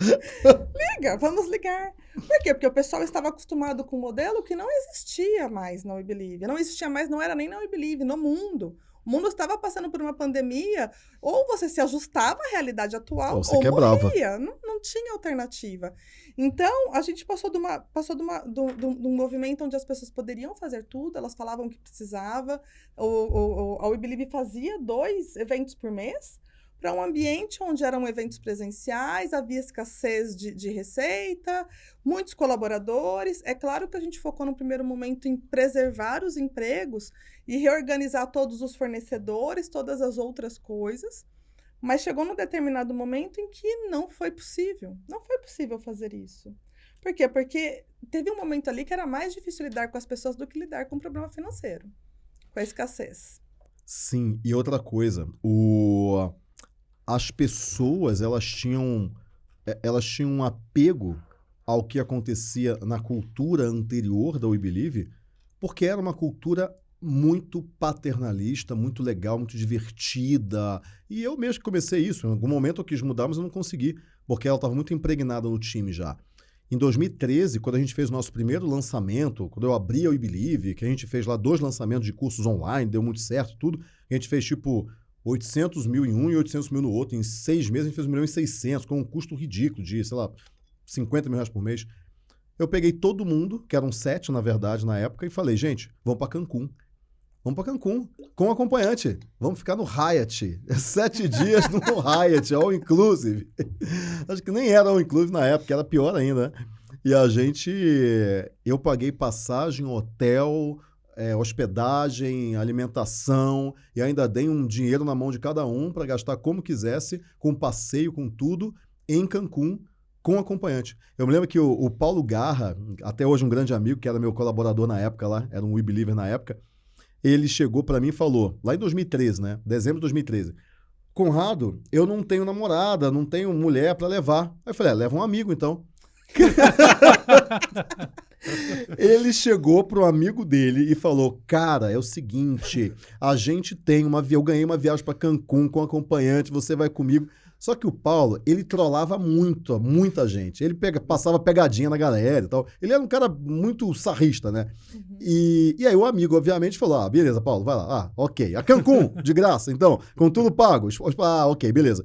Liga, vamos ligar. Por quê? Porque o pessoal estava acostumado com um modelo que não existia mais na We Believe. Não existia mais, não era nem na We Believe, no mundo. O mundo estava passando por uma pandemia, ou você se ajustava à realidade atual, ou, você ou quebrava. morria. Não, não tinha alternativa. Então, a gente passou, de, uma, passou de, uma, de, de, um movimento onde as pessoas poderiam fazer tudo, elas falavam que precisava. O, o, o, a We Believe fazia dois eventos por mês, para um ambiente onde eram eventos presenciais, havia escassez de, de, receita, muitos colaboradores. É claro que a gente focou no primeiro momento em preservar os empregos e reorganizar todos os fornecedores, todas as outras coisas. Mas chegou num determinado momento em que não foi possível. Não foi possível fazer isso. Por quê? Porque teve um momento ali que era mais difícil lidar com as pessoas do que lidar com o problema financeiro, com a escassez. Sim, e outra coisa, o as pessoas elas tinham é, elas tinham um apego ao que acontecia na cultura anterior da We Believe, porque era uma cultura muito paternalista, muito legal, muito divertida. E eu mesmo comecei isso. Em algum momento eu quis mudar, mas eu não consegui, porque ela estava muito impregnada no time já. Em 2013, quando a gente fez o nosso primeiro lançamento, quando eu abri a We Believe, que a gente fez lá dois lançamentos de cursos online, deu muito certo, tudo, a gente fez tipo 800 mil em um e 800 mil no outro. Em seis meses a gente fez 1 milhão e 600, com um custo ridículo de, sei lá, 50 mil reais por mês. Eu peguei todo mundo, que eram sete na verdade na época, e falei, gente, vamos para Cancún. Vamos para Cancún, com acompanhante. Vamos ficar no Hyatt. Sete dias no Hyatt, all inclusive. Acho que nem era all inclusive na época, era pior ainda. Né? E a gente. Eu paguei passagem, hotel, é, hospedagem, alimentação, e ainda dei um dinheiro na mão de cada um para gastar como quisesse, com passeio, com tudo, em Cancún, com acompanhante. Eu me lembro que o, o, Paulo Garra, até hoje um grande amigo, que era meu colaborador na época lá, era um We Believer na época, ele chegou para mim e falou, lá em 2013, né? Dezembro de 2013. Conrado, eu não tenho namorada, não tenho mulher para levar. Aí eu falei, é, leva um amigo então. Ele chegou pro amigo dele e falou: Cara, é o seguinte, a gente tem uma eu ganhei uma viagem para Cancún com acompanhante, você vai comigo. Só que o Paulo, ele trollava muito, muita gente. Ele pega, passava pegadinha na galera e tal. Ele era um cara muito sarrista, né? Uhum. E, e aí o amigo, obviamente, falou: Ah, beleza, Paulo, vai lá. Ah, ok. A Cancún, de graça, então, com tudo pago. Ah, ok, beleza.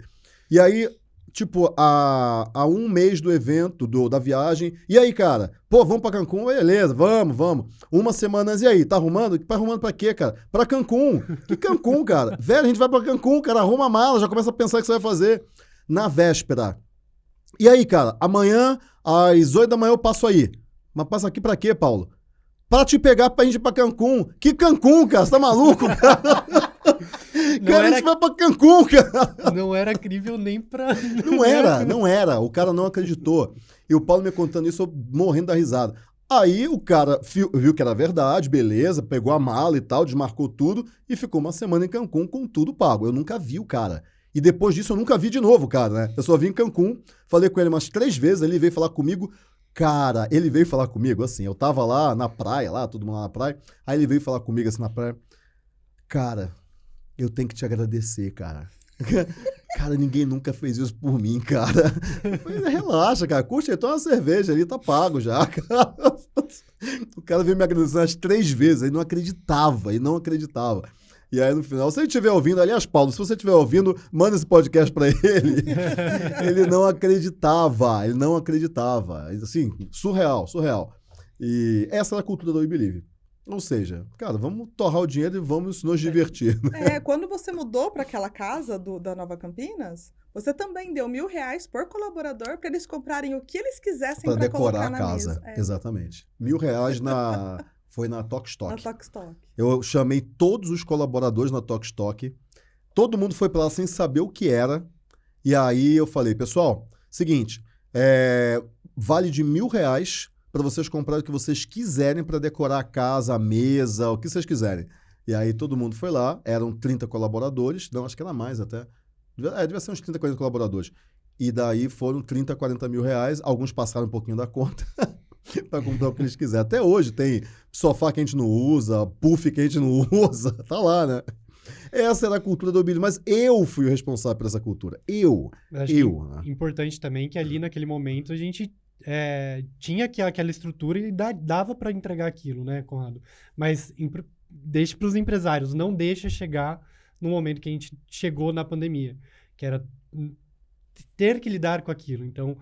E aí tipo, a, a um mês do evento, do, da viagem. E aí, cara? Pô, vamos pra Cancún? Beleza, vamos, vamos. Uma semana, e aí? Tá arrumando? Tá arrumando pra quê, cara? Pra Cancún. Que Cancún, cara? Velho, a gente vai pra Cancún, cara. Arruma a mala, já começa a pensar o que você vai fazer. Na véspera. E aí, cara? Amanhã, às oito da manhã eu passo aí. Mas passa aqui pra quê, Paulo? Pra te pegar pra gente ir pra Cancún. Que Cancún, cara? Você tá maluco, cara? Não cara, era... a gente vai pra Cancún, cara. Não era crível nem pra. Não era, não era. O cara não acreditou. E o Paulo me contando isso, eu morrendo da risada. Aí o cara viu que era verdade, beleza, pegou a mala e tal, desmarcou tudo e ficou uma semana em Cancún com tudo pago. Eu nunca vi o cara. E depois disso eu nunca vi de novo, cara, né? Eu só vim em Cancún, falei com ele umas três vezes, ele veio falar comigo. Cara, ele veio falar comigo assim, eu tava lá na praia, lá, todo mundo lá na praia. Aí ele veio falar comigo assim na praia. Cara, eu tenho que te agradecer, cara. cara, ninguém nunca fez isso por mim, cara. relaxa, cara. Curte então uma cerveja ali, tá pago já, cara. O cara veio me agradecer umas três vezes, aí não acreditava, e não acreditava. E aí, no final, se ele estiver ouvindo, aliás, Paulo, se você estiver ouvindo, manda esse podcast para ele. ele não acreditava, ele não acreditava. Assim, surreal, surreal. E essa é a cultura do We Believe. Ou seja, cara, vamos torrar o dinheiro e vamos nos divertir. Né? É, quando você mudou para aquela casa do, da Nova Campinas, você também deu mil reais por colaborador para eles comprarem o que eles quisessem para decorar a casa. É. Exatamente. Mil reais na foi na Talkstock. Na Talkstock. Eu chamei todos os colaboradores na Talkstock. Todo mundo foi para lá sem saber o que era. E aí eu falei, pessoal, seguinte, é, vale de mil reais para vocês comprarem o que vocês quiserem para decorar a casa, a mesa, o que vocês quiserem. E aí todo mundo foi lá, eram 30 colaboradores, não, acho que era mais até. É, devia ser uns 30, 40 colaboradores. E daí foram 30, 40 mil reais, alguns passaram um pouquinho da conta. para comprar o que eles quiserem. Até hoje tem sofá que a gente não usa, puff que a gente não usa, tá lá, né? Essa era a cultura do Billy, mas eu fui o responsável por essa cultura. Eu. Eu. Né? Importante também que ali naquele momento a gente é, tinha que, aquela estrutura e dava para entregar aquilo, né, Conrado? Mas deixe para os empresários, não deixa chegar no momento que a gente chegou na pandemia, que era ter que lidar com aquilo. Então,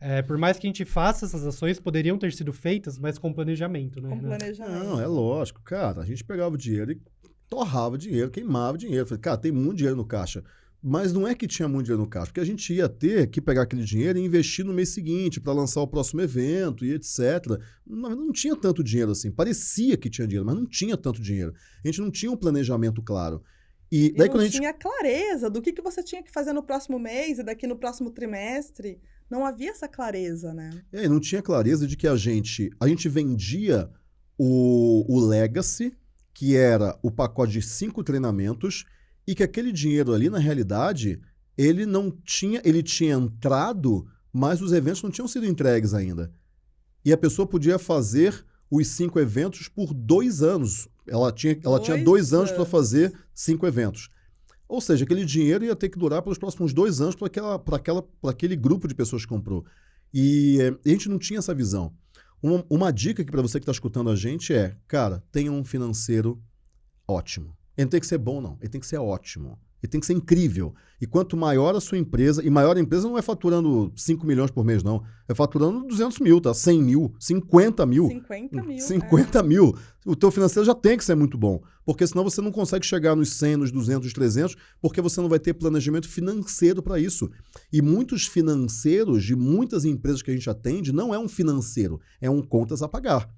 é, por mais que a gente faça essas ações, poderiam ter sido feitas, mas com planejamento, né? Com planejamento. Não, é lógico, cara. A gente pegava o dinheiro e torrava dinheiro, queimava dinheiro. Falei, cara, tem muito dinheiro no caixa. Mas não é que tinha muito dinheiro no caixa, porque a gente ia ter que pegar aquele dinheiro e investir no mês seguinte para lançar o próximo evento e etc. Não, não, tinha tanto dinheiro assim. Parecia que tinha dinheiro, mas não tinha tanto dinheiro. A gente não tinha um planejamento claro. E, daí, e não gente... tinha clareza do que, que você tinha que fazer no próximo mês e daqui no próximo trimestre não havia essa clareza, né? É, não tinha clareza de que a gente, a gente vendia o, o Legacy, que era o pacote de cinco treinamentos, e que aquele dinheiro ali, na realidade, ele não tinha, ele tinha entrado, mas os eventos não tinham sido entregues ainda. E a pessoa podia fazer os cinco eventos por dois anos. Ela tinha, ela dois tinha dois anos para fazer cinco eventos. Ou seja, aquele dinheiro ia ter que durar pelos próximos dois anos para aquela, aquela, aquele grupo de pessoas que comprou. E, a gente não tinha essa visão. Uma, uma dica aqui para você que está escutando a gente é, cara, tenha um financeiro ótimo. Ele não tem que ser bom, não. Ele tem que ser ótimo. Ele tem que ser incrível. E quanto maior a sua empresa, e maior a empresa não é faturando 5 milhões por mês, não. É faturando 200 mil, tá? 100 mil, 50 mil. 50 mil. 50 é. mil. O teu financeiro já tem que ser muito bom. Porque senão você não consegue chegar nos 100, nos 200, nos 300, porque você não vai ter planejamento financeiro para isso. E muitos financeiros de muitas empresas que a gente atende não é um financeiro, é um contas a pagar.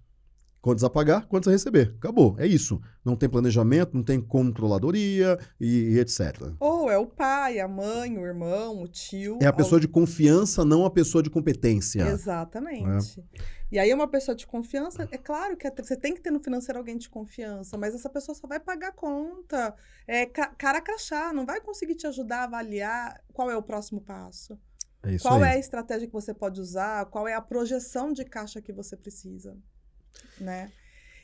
Quantos a pagar, quantos a receber. Acabou. É isso. Não tem planejamento, não tem controladoria e, e, etc. Ou é o pai, a mãe, o irmão, o tio. É a pessoa de confiança, não a pessoa de competência. Exatamente. É. E aí, uma pessoa de confiança, é claro que é você tem que ter no financeiro alguém de confiança, mas essa pessoa só vai pagar conta. É cara crachá, não vai conseguir te ajudar a avaliar qual é o próximo passo. É qual aí. é a estratégia que você pode usar, qual é a projeção de caixa que você precisa né?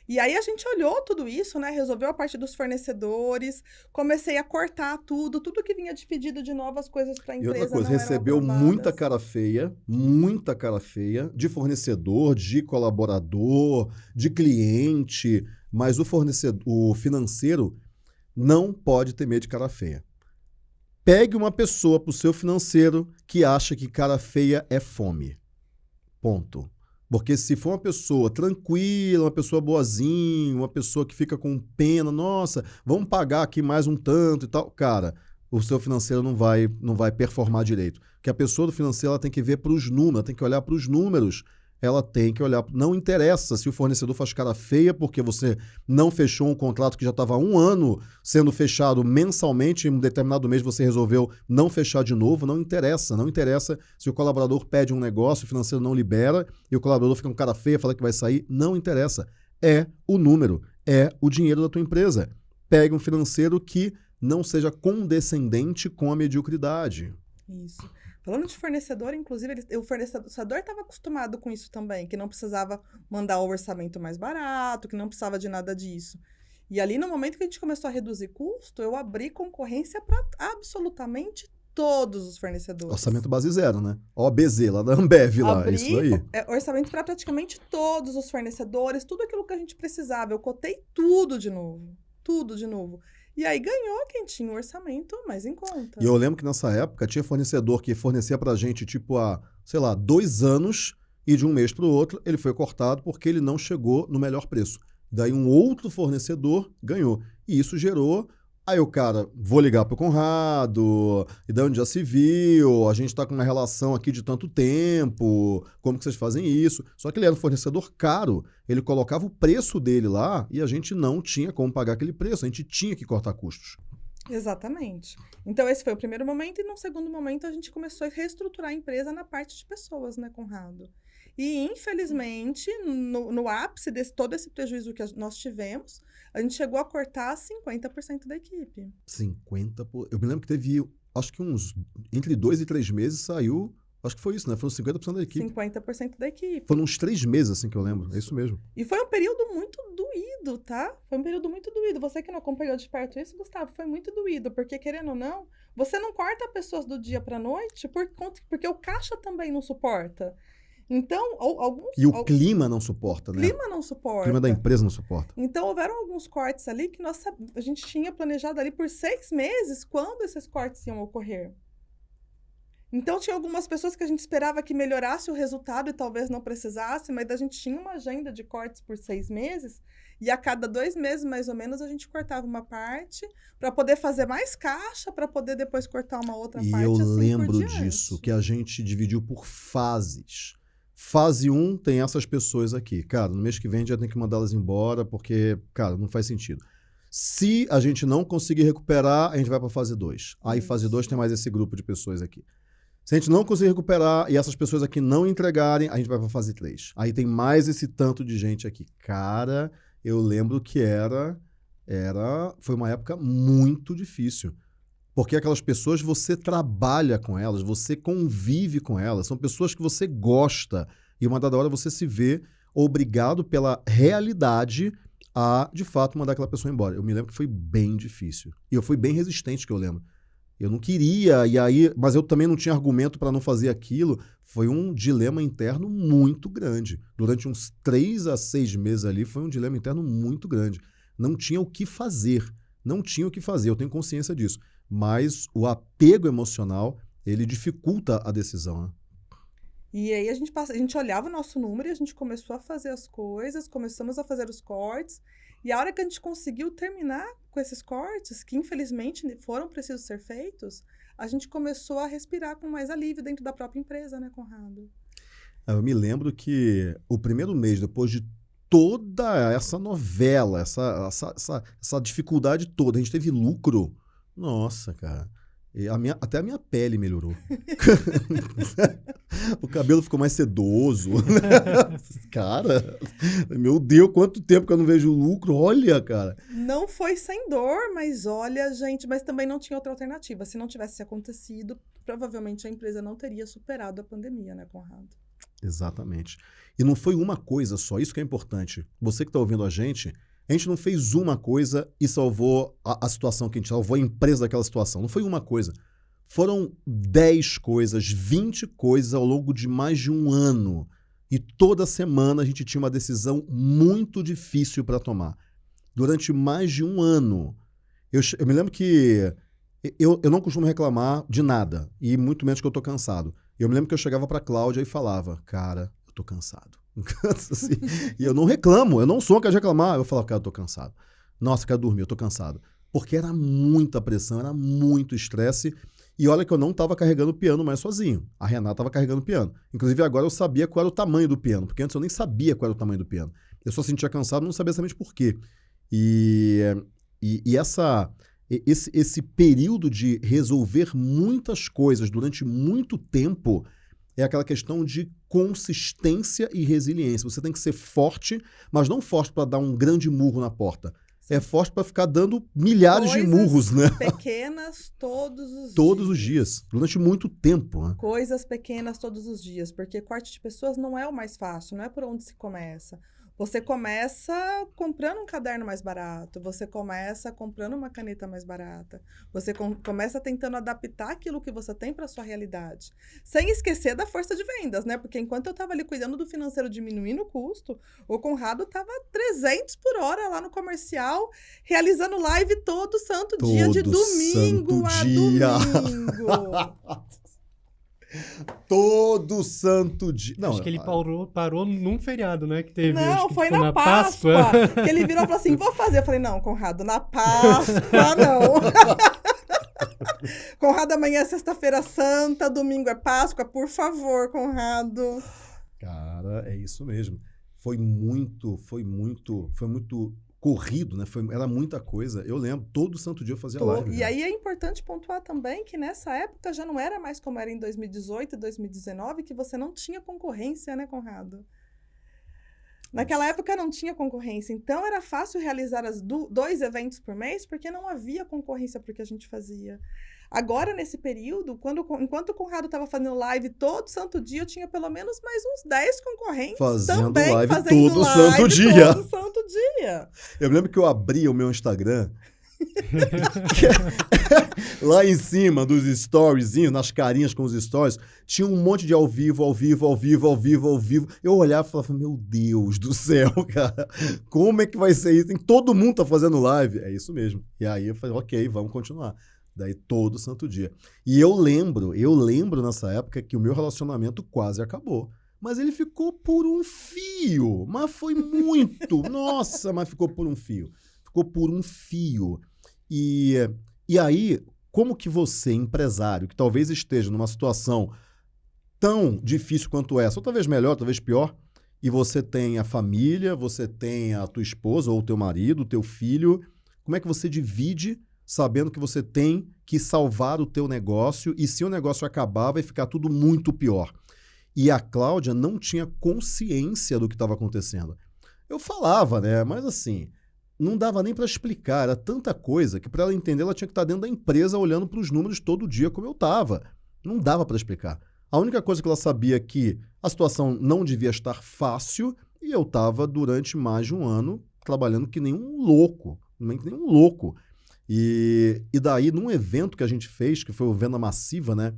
E aí a gente olhou tudo isso, né? Resolveu a parte dos fornecedores, comecei a cortar tudo, tudo que vinha de pedido de novas coisas para a empresa. E outra coisa, recebeu muita cara feia, muita cara feia de fornecedor, de colaborador, de cliente, mas o fornecedor, o financeiro não pode ter medo de cara feia. Pegue uma pessoa para o seu financeiro que acha que cara feia é fome. Ponto. Porque se for uma pessoa tranquila, uma pessoa boazinha, uma pessoa que fica com pena, nossa, vamos pagar aqui mais um tanto e tal, cara, o seu financeiro não vai, não vai performar direito. Porque a pessoa do financeiro ela tem que ver para os números, tem que olhar para os números ela tem que olhar. Não interessa se o fornecedor faz cara feia porque você não fechou um contrato que já estava um ano sendo fechado mensalmente, em um determinado mês você resolveu não fechar de novo. Não interessa. Não interessa se o colaborador pede um negócio, o financeiro não libera e o colaborador fica com cara feia, fala que vai sair. Não interessa. É o número, é o dinheiro da tua empresa. Pegue um financeiro que não seja condescendente com a mediocridade. Isso. Falando de fornecedor, inclusive, ele, o fornecedor estava acostumado com isso também, que não precisava mandar o orçamento mais barato, que não precisava de nada disso. E ali, no momento que a gente começou a reduzir custo, eu abri concorrência para absolutamente todos os fornecedores. Orçamento base zero, né? OBZ, lá da Ambev, lá, Abri, isso aí. É, orçamento para praticamente todos os fornecedores, tudo aquilo que a gente precisava. Eu cotei tudo de novo. Tudo de novo. E aí ganhou quem tinha o orçamento mais em conta. E eu lembro que nessa época tinha fornecedor que fornecia pra gente, tipo, há, sei lá, dois anos, e de um mês para o outro ele foi cortado porque ele não chegou no melhor preço. Daí um outro fornecedor ganhou. E isso gerou Aí o cara, vou ligar pro Conrado, e daí onde já se viu, a gente tá com uma relação aqui de tanto tempo, como que vocês fazem isso? Só que ele era um fornecedor caro, ele colocava o preço dele lá e a gente não tinha como pagar aquele preço, a gente tinha que cortar custos. Exatamente. Então, esse foi o primeiro momento, e no segundo momento a gente começou a reestruturar a empresa na parte de pessoas, né, Conrado? E, infelizmente, no, no ápice de todo esse prejuízo que nós tivemos, a gente chegou a cortar 50% da equipe. 50%? Por... Eu me lembro que teve, acho que uns, entre dois e três meses saiu Acho que foi isso, né? Foram 50% da equipe. 50% da equipe. Foram uns três meses, assim, que eu lembro. É isso mesmo. E foi um período muito doído, tá? Foi um período muito doído. Você que não acompanhou de perto isso, Gustavo, foi muito doído. Porque, querendo ou não, você não corta pessoas do dia pra noite por conta, porque o caixa também não suporta. Então, alguns. E o clima não suporta, né? O clima não suporta. O clima da empresa não suporta. Então, houveram alguns cortes ali que nós, a gente tinha planejado ali por seis meses quando esses cortes iam ocorrer. Então, tinha algumas pessoas que a gente esperava que melhorasse o resultado e talvez não precisasse, mas a gente tinha uma agenda de cortes por seis meses e a cada dois meses, mais ou menos, a gente cortava uma parte para poder fazer mais caixa, para poder depois cortar uma outra e parte. E eu assim lembro disso, que a gente dividiu por fases. Fase 1 um, tem essas pessoas aqui. Cara, no mês que vem já tem que mandá-las embora, porque, cara, não faz sentido. Se a gente não conseguir recuperar, a gente vai para fase 2. Aí, fase 2 tem mais esse grupo de pessoas aqui. Se a gente não conseguir recuperar e essas pessoas aqui não entregarem, a gente vai para fase 3. Aí tem mais esse tanto de gente aqui. Cara, eu lembro que era era foi uma época muito difícil. Porque aquelas pessoas você trabalha com elas, você convive com elas, são pessoas que você gosta. E uma dada hora você se vê obrigado pela realidade a, de fato, mandar aquela pessoa embora. Eu me lembro que foi bem difícil. E eu fui bem resistente, que eu lembro. Eu não queria, e aí, mas eu também não tinha argumento para não fazer aquilo. Foi um dilema interno muito grande. Durante uns três a seis meses ali, foi um dilema interno muito grande. Não tinha o que fazer. Não tinha o que fazer, eu tenho consciência disso. Mas o apego emocional, ele dificulta a decisão. Né? E aí a gente, passa, a gente olhava o nosso número e a gente começou a fazer as coisas, começamos a fazer os cortes. E a hora que a gente conseguiu terminar com esses cortes, que infelizmente foram precisos ser feitos, a gente começou a respirar com mais alívio dentro da própria empresa, né, Conrado? Eu me lembro que o primeiro mês, depois de toda essa novela, essa, essa, essa, essa dificuldade toda, a gente teve lucro. Nossa, cara. E a minha, até a minha pele melhorou. o cabelo ficou mais sedoso. cara, meu Deus, quanto tempo que eu não vejo lucro. Olha, cara. Não foi sem dor, mas olha, gente, mas também não tinha outra alternativa. Se não tivesse acontecido, provavelmente a empresa não teria superado a pandemia, né, Conrado? Exatamente. E não foi uma coisa só, isso que é importante. Você que está ouvindo a gente, a gente não fez uma coisa e salvou a, a, situação que a gente salvou a empresa daquela situação. Não foi uma coisa. Foram 10 coisas, 20 coisas ao longo de mais de um ano. E toda semana a gente tinha uma decisão muito difícil para tomar. Durante mais de um ano. Eu, eu me lembro que eu, eu não costumo reclamar de nada, e muito menos que eu tô cansado. Eu me lembro que eu chegava para Cláudia e falava: Cara, eu tô cansado assim, e eu não reclamo, eu não sou que reclamar. Eu falo, cara, eu tô cansado. Nossa, quero dormir, eu tô cansado. Porque era muita pressão, era muito estresse. E olha que eu não estava carregando o piano mais sozinho. A Renata estava carregando o piano. Inclusive, agora eu sabia qual era o tamanho do piano, porque antes eu nem sabia qual era o tamanho do piano. Eu só sentia cansado, não sabia exatamente por quê. E, e, e essa, esse, esse período de resolver muitas coisas durante muito tempo é aquela questão de consistência e resiliência. Você tem que ser forte, mas não forte para dar um grande murro na porta. É forte para ficar dando milhares Coisas de murros, né? Pequenas todos os todos dias. os dias, durante muito tempo. Né? Coisas pequenas todos os dias, porque corte de pessoas não é o mais fácil, não é por onde se começa. Você começa comprando um caderno mais barato, você começa comprando uma caneta mais barata, você com, começa tentando adaptar aquilo que você tem para sua realidade. Sem esquecer da força de vendas, né? Porque enquanto eu estava ali cuidando do financeiro, diminuindo o custo, o Conrado estava 300 por hora lá no comercial, realizando live todo santo todo dia, de domingo a dia. domingo. Todo santo dia. Não, acho que ele parou, parou num feriado, né? Que teve. Não, foi na, na Páscoa. Páscoa. que ele virou e falou assim: vou fazer. Eu falei: não, Conrado, na Páscoa não. Conrado, amanhã é sexta-feira santa, domingo é Páscoa, por favor, Conrado. Cara, é isso mesmo. Foi muito, foi muito, foi muito corrido, né? Foi, era muita coisa. Eu lembro, todo santo dia eu fazia live. E aí é importante pontuar também que nessa época já não era mais como era em 2018 e 2019, que você não tinha concorrência, né, Conrado? Naquela época não tinha concorrência, então era fácil realizar as do, dois eventos por mês porque não havia concorrência para o que a gente fazia. Agora, nesse período, quando, enquanto o Conrado estava fazendo live todo santo dia, eu tinha pelo menos mais uns 10 concorrentes fazendo também live fazendo todo live santo dia. Todo santo dia. Eu lembro que eu abria o meu Instagram Lá em cima dos stories, nas carinhas com os stories, tinha um monte de ao vivo, ao vivo, ao vivo, ao vivo, ao vivo. Eu olhava e falava, meu Deus do céu, cara, como é que vai ser isso? Todo mundo tá fazendo live. É isso mesmo. E aí eu falei, ok, vamos continuar. Daí todo santo dia. E eu lembro, eu lembro nessa época que o meu relacionamento quase acabou. Mas ele ficou por um fio. Mas foi muito. Nossa, mas ficou por um fio. Ficou por um fio. E, e aí, como que você, empresário, que talvez esteja numa situação tão difícil quanto essa, ou talvez melhor, talvez pior, e você tem a família, você tem a tua esposa ou o teu marido, o teu filho, como é que você divide sabendo que você tem que salvar o teu negócio e se o negócio acabar vai ficar tudo muito pior. E a Cláudia não tinha consciência do que estava acontecendo. Eu falava, né? Mas assim, não dava nem para explicar, era tanta coisa que para ela entender ela tinha que estar dentro da empresa olhando para os números todo dia como eu estava. Não dava para explicar. A única coisa que ela sabia é que a situação não devia estar fácil e eu estava durante mais de um ano trabalhando que nem um louco, que nem um louco. E, e daí, num evento que a gente fez, que foi o Venda Massiva, né?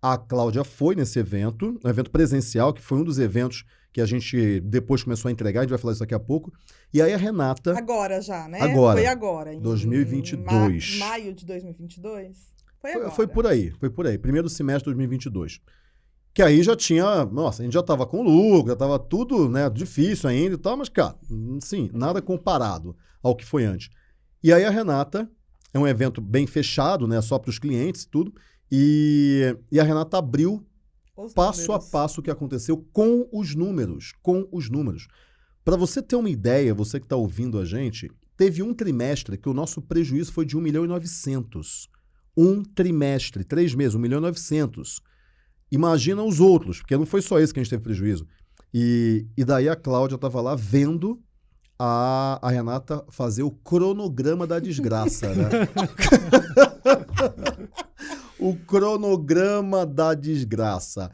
A Cláudia foi nesse evento, um evento presencial, que foi um dos eventos que a gente depois começou a entregar, a gente vai falar isso daqui a pouco. E aí a Renata. Agora já, né? Agora. Foi agora. Em 2022. Ma maio de 2022? Foi, foi agora. Foi por aí, foi por aí. Primeiro semestre de 2022. Que aí já tinha. Nossa, a gente já estava com lucro, já estava tudo né, difícil ainda e tal, mas, cara, sim, nada comparado ao que foi antes. E aí a Renata é um evento bem fechado, né? Só para os clientes e tudo. E, e a Renata abriu os passo números. a passo o que aconteceu com os números. Com os números. Para você ter uma ideia, você que está ouvindo a gente, teve um trimestre que o nosso prejuízo foi de 1 milhão e 900. Um trimestre, três meses, 1 milhão e 900. Imagina os outros, porque não foi só esse que a gente teve prejuízo. E, e daí a Cláudia estava lá vendo a, a Renata fazer o cronograma da desgraça, né? o cronograma da desgraça.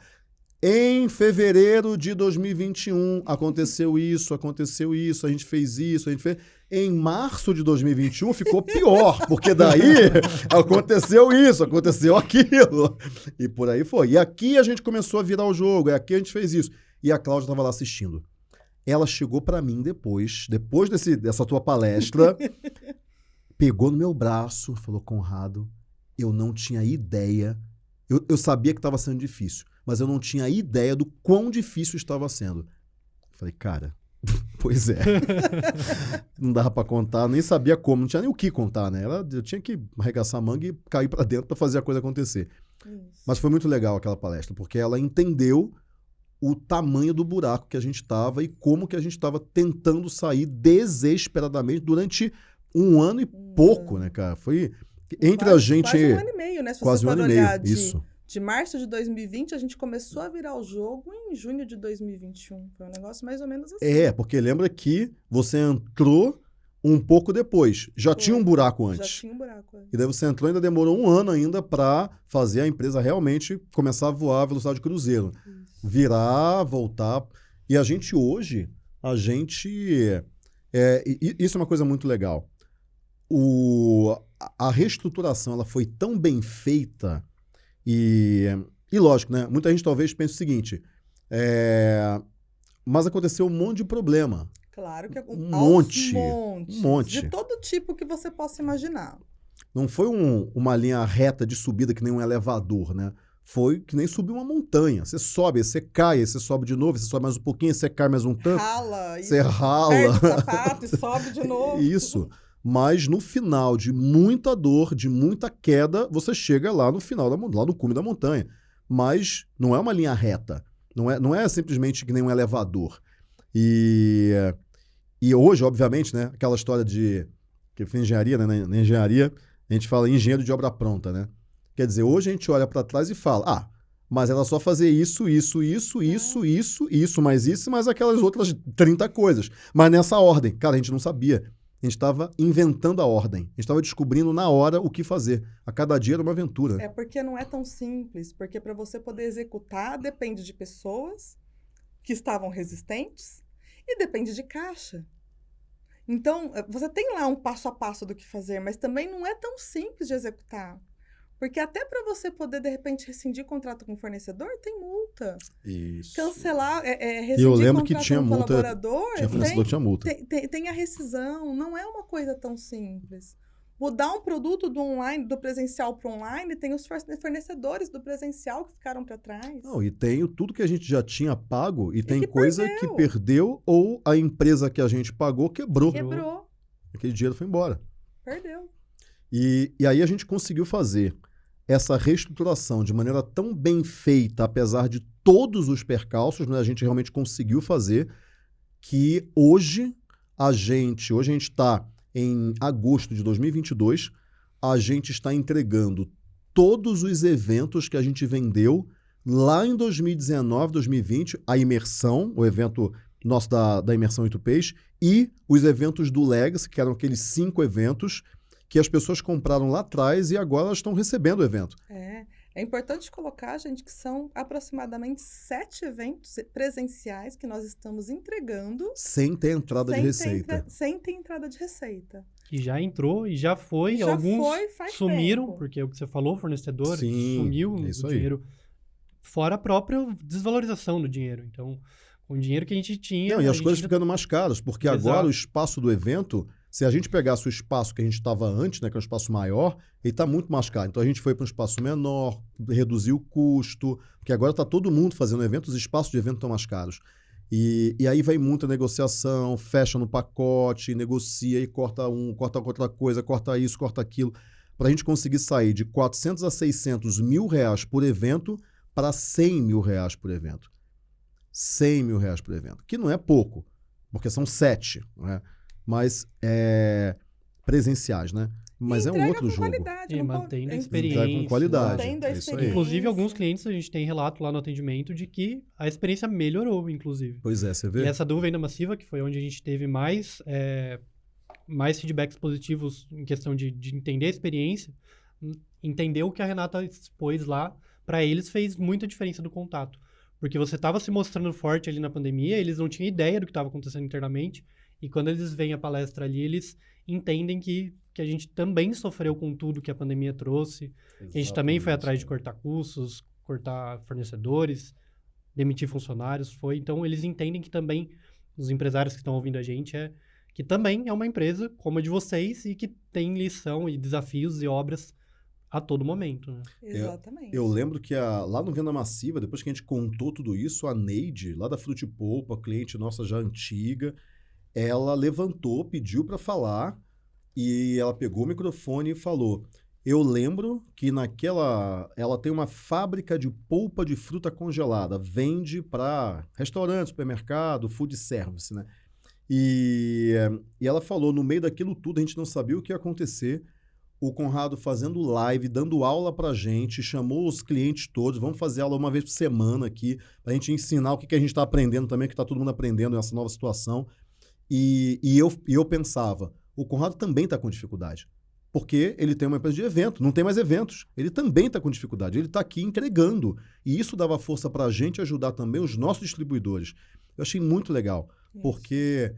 Em fevereiro de 2021 aconteceu isso, aconteceu isso, a gente fez isso, a gente fez. Em março de 2021 ficou pior, porque daí aconteceu isso, aconteceu aquilo. E por aí foi. E aqui a gente começou a virar o jogo, e aqui a gente fez isso. E a Cláudia estava lá assistindo ela chegou para mim depois, depois desse, dessa tua palestra, pegou no meu braço, falou: Conrado, eu não tinha ideia. Eu, eu sabia que estava sendo difícil, mas eu não tinha ideia do quão difícil estava sendo. Falei, cara, pois é. não dava para contar, nem sabia como, não tinha nem o que contar, né? Ela, eu tinha que arregaçar a manga e cair para dentro para fazer a coisa acontecer. Isso. Mas foi muito legal aquela palestra, porque ela entendeu o tamanho do buraco que a gente estava e como que a gente estava tentando sair desesperadamente durante um ano e hum. pouco, né, cara? Foi entre quase, a gente quase um ano e meio, né? Se quase um ano e meio, de, isso. De março de 2020 a gente começou a virar o jogo em junho de 2021. Foi um negócio mais ou menos assim. É, porque lembra que você entrou um pouco depois. Já Foi. tinha um buraco antes. Já tinha um buraco antes. E daí você entrou e ainda demorou um ano ainda para fazer a empresa realmente começar a voar a velocidade de cruzeiro. Virar, voltar. E a gente hoje, a gente... É, isso é uma coisa muito legal. O, a reestruturação ela foi tão bem feita e, e lógico, né? Muita gente talvez pense o seguinte, é, mas aconteceu um monte de problema. Claro que um monte, montes, um monte. De todo tipo que você possa imaginar. Não foi um, uma linha reta de subida que nem um elevador, né? Foi que nem subir uma montanha. Você sobe, você cai, você sobe de novo, você sobe mais um pouquinho, você cai mais um tanto. Rala. Você rala. Perde o sapato e sobe de novo. Isso. Mas no final de muita dor, de muita queda, você chega lá no final, da, lá no cume da montanha. Mas não é uma linha reta. Não é, não é simplesmente que nem um elevador. E e hoje, obviamente, né, aquela história de que foi engenharia, né, na, na engenharia, a gente fala engenheiro de obra pronta, né? Quer dizer, hoje a gente olha para trás e fala: "Ah, mas era só fazer isso, isso, isso, isso, isso, isso, mais isso, mais aquelas outras 30 coisas. Mas nessa ordem. Cara, a gente não sabia. A gente estava inventando a ordem. A gente estava descobrindo na hora o que fazer. A cada dia era uma aventura. É porque não é tão simples. Porque para você poder executar, depende de pessoas que estavam resistentes e depende de caixa. Então, eh, você tem lá um passo a passo do que fazer, mas também não é tão simples de executar. Porque até para você poder, de repente, rescindir contrato com o fornecedor, tem multa. Isso. Cancelar, é, é, E rescindir eu lembro que contrato tinha com multa. colaborador, Tinha fornecedor, tem, tinha multa. tem, tem, tem a rescisão, não é uma coisa tão simples. Mudar um produto do online, do presencial para online, tem os forne- fornecedores do presencial que ficaram para trás. Não, e tem tudo que a gente já tinha pago e, tem que coisa perdeu. que perdeu ou a empresa que a gente pagou quebrou. Quebrou, Aquele dinheiro foi embora. perdeu. E, e aí a gente conseguiu fazer essa reestruturação de maneira tão bem feita, apesar de todos os percalços, né? a gente realmente conseguiu fazer, que hoje a gente, hoje a gente está em agosto de 2022, a gente está entregando todos os eventos que a gente vendeu lá em 2019, 2020, a imersão, o evento nosso da, da imersão 8Ps, e os eventos do Legacy, que eram aqueles cinco eventos que as pessoas compraram lá atrás e agora elas estão recebendo o evento. É. É importante colocar, gente, que são aproximadamente sete eventos presenciais que nós estamos entregando Sem ter entrada de sem ter receita. entra- sem ter entrada de receita. Que já entrou e já foi. Já alguns foi faz sumiram, tempo. porque é o que você falou, o fornecedor Sim, sumiu é o dinheiro. Fora a própria desvalorização do dinheiro. Então, com o dinheiro que a gente tinha. Não, e as coisas ainda- ficando mais caras, porque Exato. agora o espaço do evento, se a gente pegasse o espaço que a gente estava antes, né, que é um espaço maior, ele está muito mais caro. Então a gente foi para um espaço menor, reduziu o custo, porque agora está todo mundo fazendo evento, os espaços de evento estão mais caros. E, e aí vem muita negociação, fecha no pacote, negocia e corta um, corta outra coisa, corta isso, corta aquilo, para a gente conseguir sair de 400 a 600 mil reais por evento para 100 mil reais por evento. 100 mil reais por evento, que não é pouco, porque são sete, né? Mas é, presenciais, né? Mas é um outro com jogo. qualidade. E mantendo a experiência. Entrega com qualidade. Mantendo a é isso aí. experiência. Inclusive, alguns clientes a gente tem relato lá no atendimento de que a experiência melhorou, inclusive. Pois é, você E vê? essa do venda massiva, que foi onde a gente teve mais, é, mais feedbacks positivos em questão de, de entender a experiência, n- entender o que a Renata expôs lá, para eles fez muita diferença do contato. Porque você estava se mostrando forte ali na pandemia, eles não tinham ideia do que estava acontecendo internamente, e quando eles veem a palestra ali, eles entendem que, que a gente também sofreu com tudo que a pandemia trouxe, que a gente também foi atrás de cortar custos, cortar fornecedores, demitir funcionários, foi. Então eles entendem que também os empresários que estão ouvindo a gente é que também é uma empresa como a de vocês e que tem lição e desafios e obras a todo momento, né? Exatamente. Eu lembro que a- lá no Venda Massiva, depois que a gente contou tudo isso, a Neide, lá da Frutipolpa, cliente nossa já antiga, ela levantou, pediu para falar e ela pegou o microfone e falou: Eu lembro que naquela. Ela tem uma fábrica de polpa de fruta congelada, vende para restaurante, supermercado, food service, né? E, e ela falou: no meio daquilo tudo, a gente não sabia o que ia acontecer o Conrado fazendo live, dando aula pra gente, chamou os clientes todos, vamos fazer aula uma vez por semana aqui, pra gente ensinar o que, que a gente está aprendendo também, que está todo mundo aprendendo nessa nova situação. E, e eu, e eu pensava, o Conrado também está com dificuldade. Porque ele tem uma empresa de evento, não tem mais eventos. Ele também está com dificuldade. Ele está aqui entregando. E isso dava força para a gente ajudar também os nossos distribuidores. Eu achei muito legal. Isso. Porque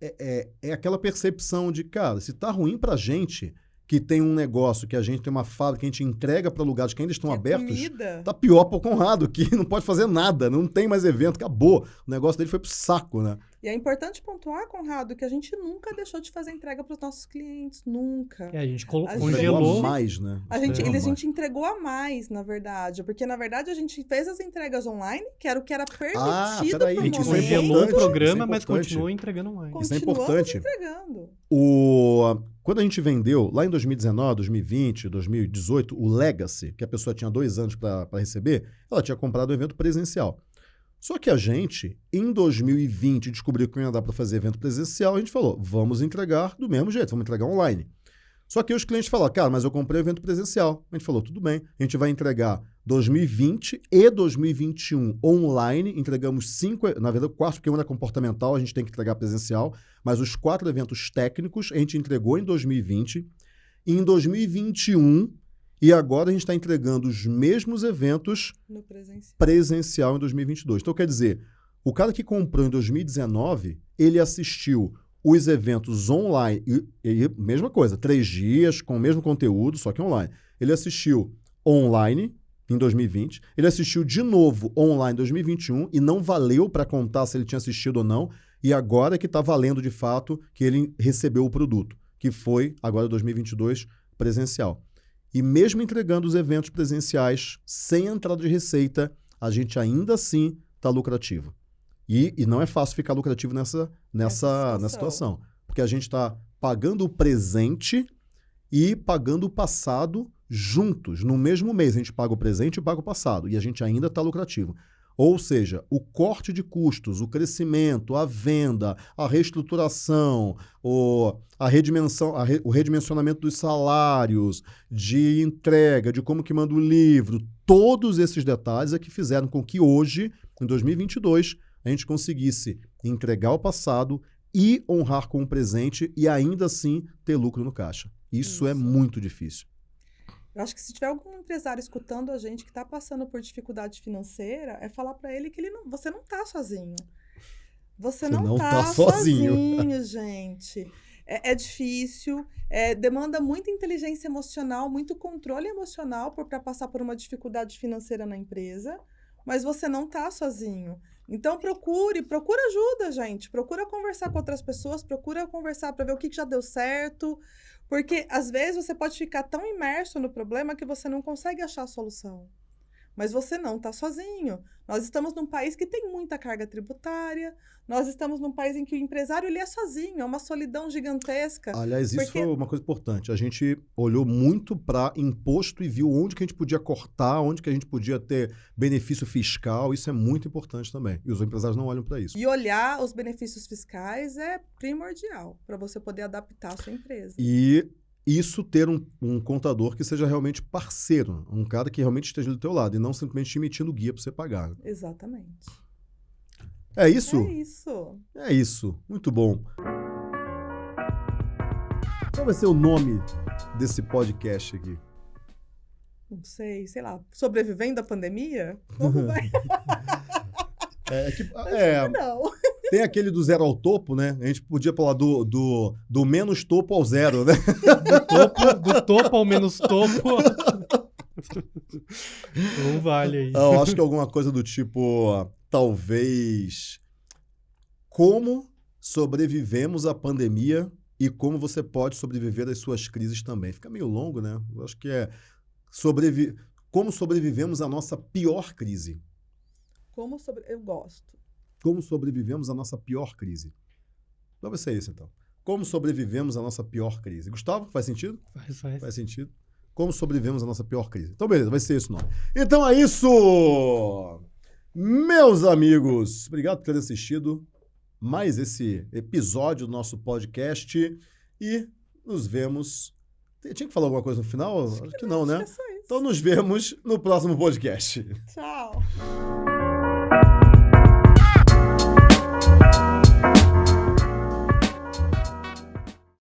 é, é, é aquela percepção de, cara, se tá ruim pra gente, que tem um negócio, que a gente tem uma fábrica, que a gente entrega para lugares que ainda estão Que é abertos, comida. tá pior pro Conrado, que não pode fazer nada, não tem mais evento, acabou. O negócio dele foi pro saco, né? E é importante pontuar, Conrado, que a gente nunca deixou de fazer entrega para os nossos clientes. Nunca. É, a gente A congelou. a mais, né? A gente, a mais. gente entregou a mais, na verdade. Porque, na verdade, a gente fez as entregas online, que era o que era permitido Ah, pro peraí, A gente é congelou o importante, programa, é mas continuou entregando mais. Isso é importante. entregando. O... Quando a gente vendeu, lá em 2019, 2020, 2018, o Legacy, que a pessoa tinha dois anos para receber, ela tinha comprado o evento presencial. Só que a gente, em 2020, descobriu que não ia dar para fazer evento presencial, a gente falou, vamos entregar do mesmo jeito, vamos entregar online. Só que os clientes falaram, cara, mas eu comprei evento presencial. A gente falou, tudo bem, a gente vai entregar 2020 e 2021 online. Entregamos cinco, na verdade, quatro, porque um é comportamental, a gente tem que entregar presencial, mas os quatro eventos técnicos a gente entregou em 2020. E em 2021, e agora a gente está entregando os mesmos eventos presencial. presencial em 2022. Então, quer dizer, o cara que comprou em 2019, ele assistiu os eventos online, e, e, mesma coisa, três dias, com o mesmo conteúdo, só que online. Ele assistiu online em 2020, ele assistiu de novo online em 2021 e não valeu para contar se ele tinha assistido ou não, e agora é que está valendo de fato que ele recebeu o produto, que foi agora 2022 presencial. E mesmo entregando os eventos presenciais sem entrada de receita, a gente ainda assim está lucrativo. E, e não é fácil ficar lucrativo nessa, nessa, situação. nessa situação. Porque a gente está pagando o presente e pagando o passado juntos. No mesmo mês, a gente paga o presente e paga o passado. E a gente ainda está lucrativo. Ou seja, o corte de custos, o crescimento, a venda, a reestruturação, o, a redimensão, a re, o redimensionamento dos salários, de entrega, de como que manda o livro, todos esses detalhes é que fizeram com que hoje, em 2022, a gente conseguisse entregar o passado e honrar com o presente e ainda assim ter lucro no caixa. Isso, é Isso. é muito difícil. Eu acho que se tiver algum empresário escutando a gente que está passando por dificuldade financeira, é falar para ele que ele não, você não está sozinho. Você, você não, está sozinho. sozinho, gente. É, é difícil, é, demanda muita inteligência emocional, muito controle emocional para passar por uma dificuldade financeira na empresa, mas você não está sozinho. Então procure, procura ajuda, gente. Procura conversar com outras pessoas, procura conversar para ver o que, que já deu certo. Porque às vezes você pode ficar tão imerso no problema que você não consegue achar a solução. Mas você não está sozinho. Nós estamos num país que tem muita carga tributária, nós estamos num país em que o empresário ele é sozinho, é uma solidão gigantesca. Aliás, isso porque... foi uma coisa importante. A gente olhou muito para imposto e viu onde que a gente podia cortar, onde que a gente podia ter benefício fiscal. Isso é muito importante também. E os empresários não olham para isso. E olhar os benefícios fiscais é primordial para você poder adaptar a sua empresa. E isso ter um, um, contador que seja realmente parceiro, um cara que realmente esteja do teu lado e não simplesmente emitindo guia para você pagar. Exatamente. É isso? É isso. É isso. Muito bom. Qual vai ser o nome desse podcast aqui? Não sei, sei lá, sobrevivendo à pandemia? Como vai? é, é, que, é, não. Tem aquele do zero ao topo, né? A gente podia falar do, do, do menos topo ao zero, né? Do topo, do topo ao menos topo. Não vale aí. Eu acho que alguma coisa do tipo, talvez, como sobrevivemos à pandemia e como você pode sobreviver às suas crises também. Fica meio longo, né? Eu acho que é sobrevi como sobrevivemos à nossa pior crise. Como sobre... Eu gosto. Como sobrevivemos à nossa pior crise. Deve ser isso, então. Como sobrevivemos à nossa pior crise. Gustavo, faz sentido? Faz, faz. Faz sentido. Como sobrevivemos à nossa pior crise. Então, beleza, vai ser esse o nome. Então é isso! Meus amigos, obrigado por terem assistido mais esse episódio do nosso podcast e nos vemos. Tinha que falar alguma coisa no final? Acho que não, né? Então nos vemos no próximo podcast. Tchau.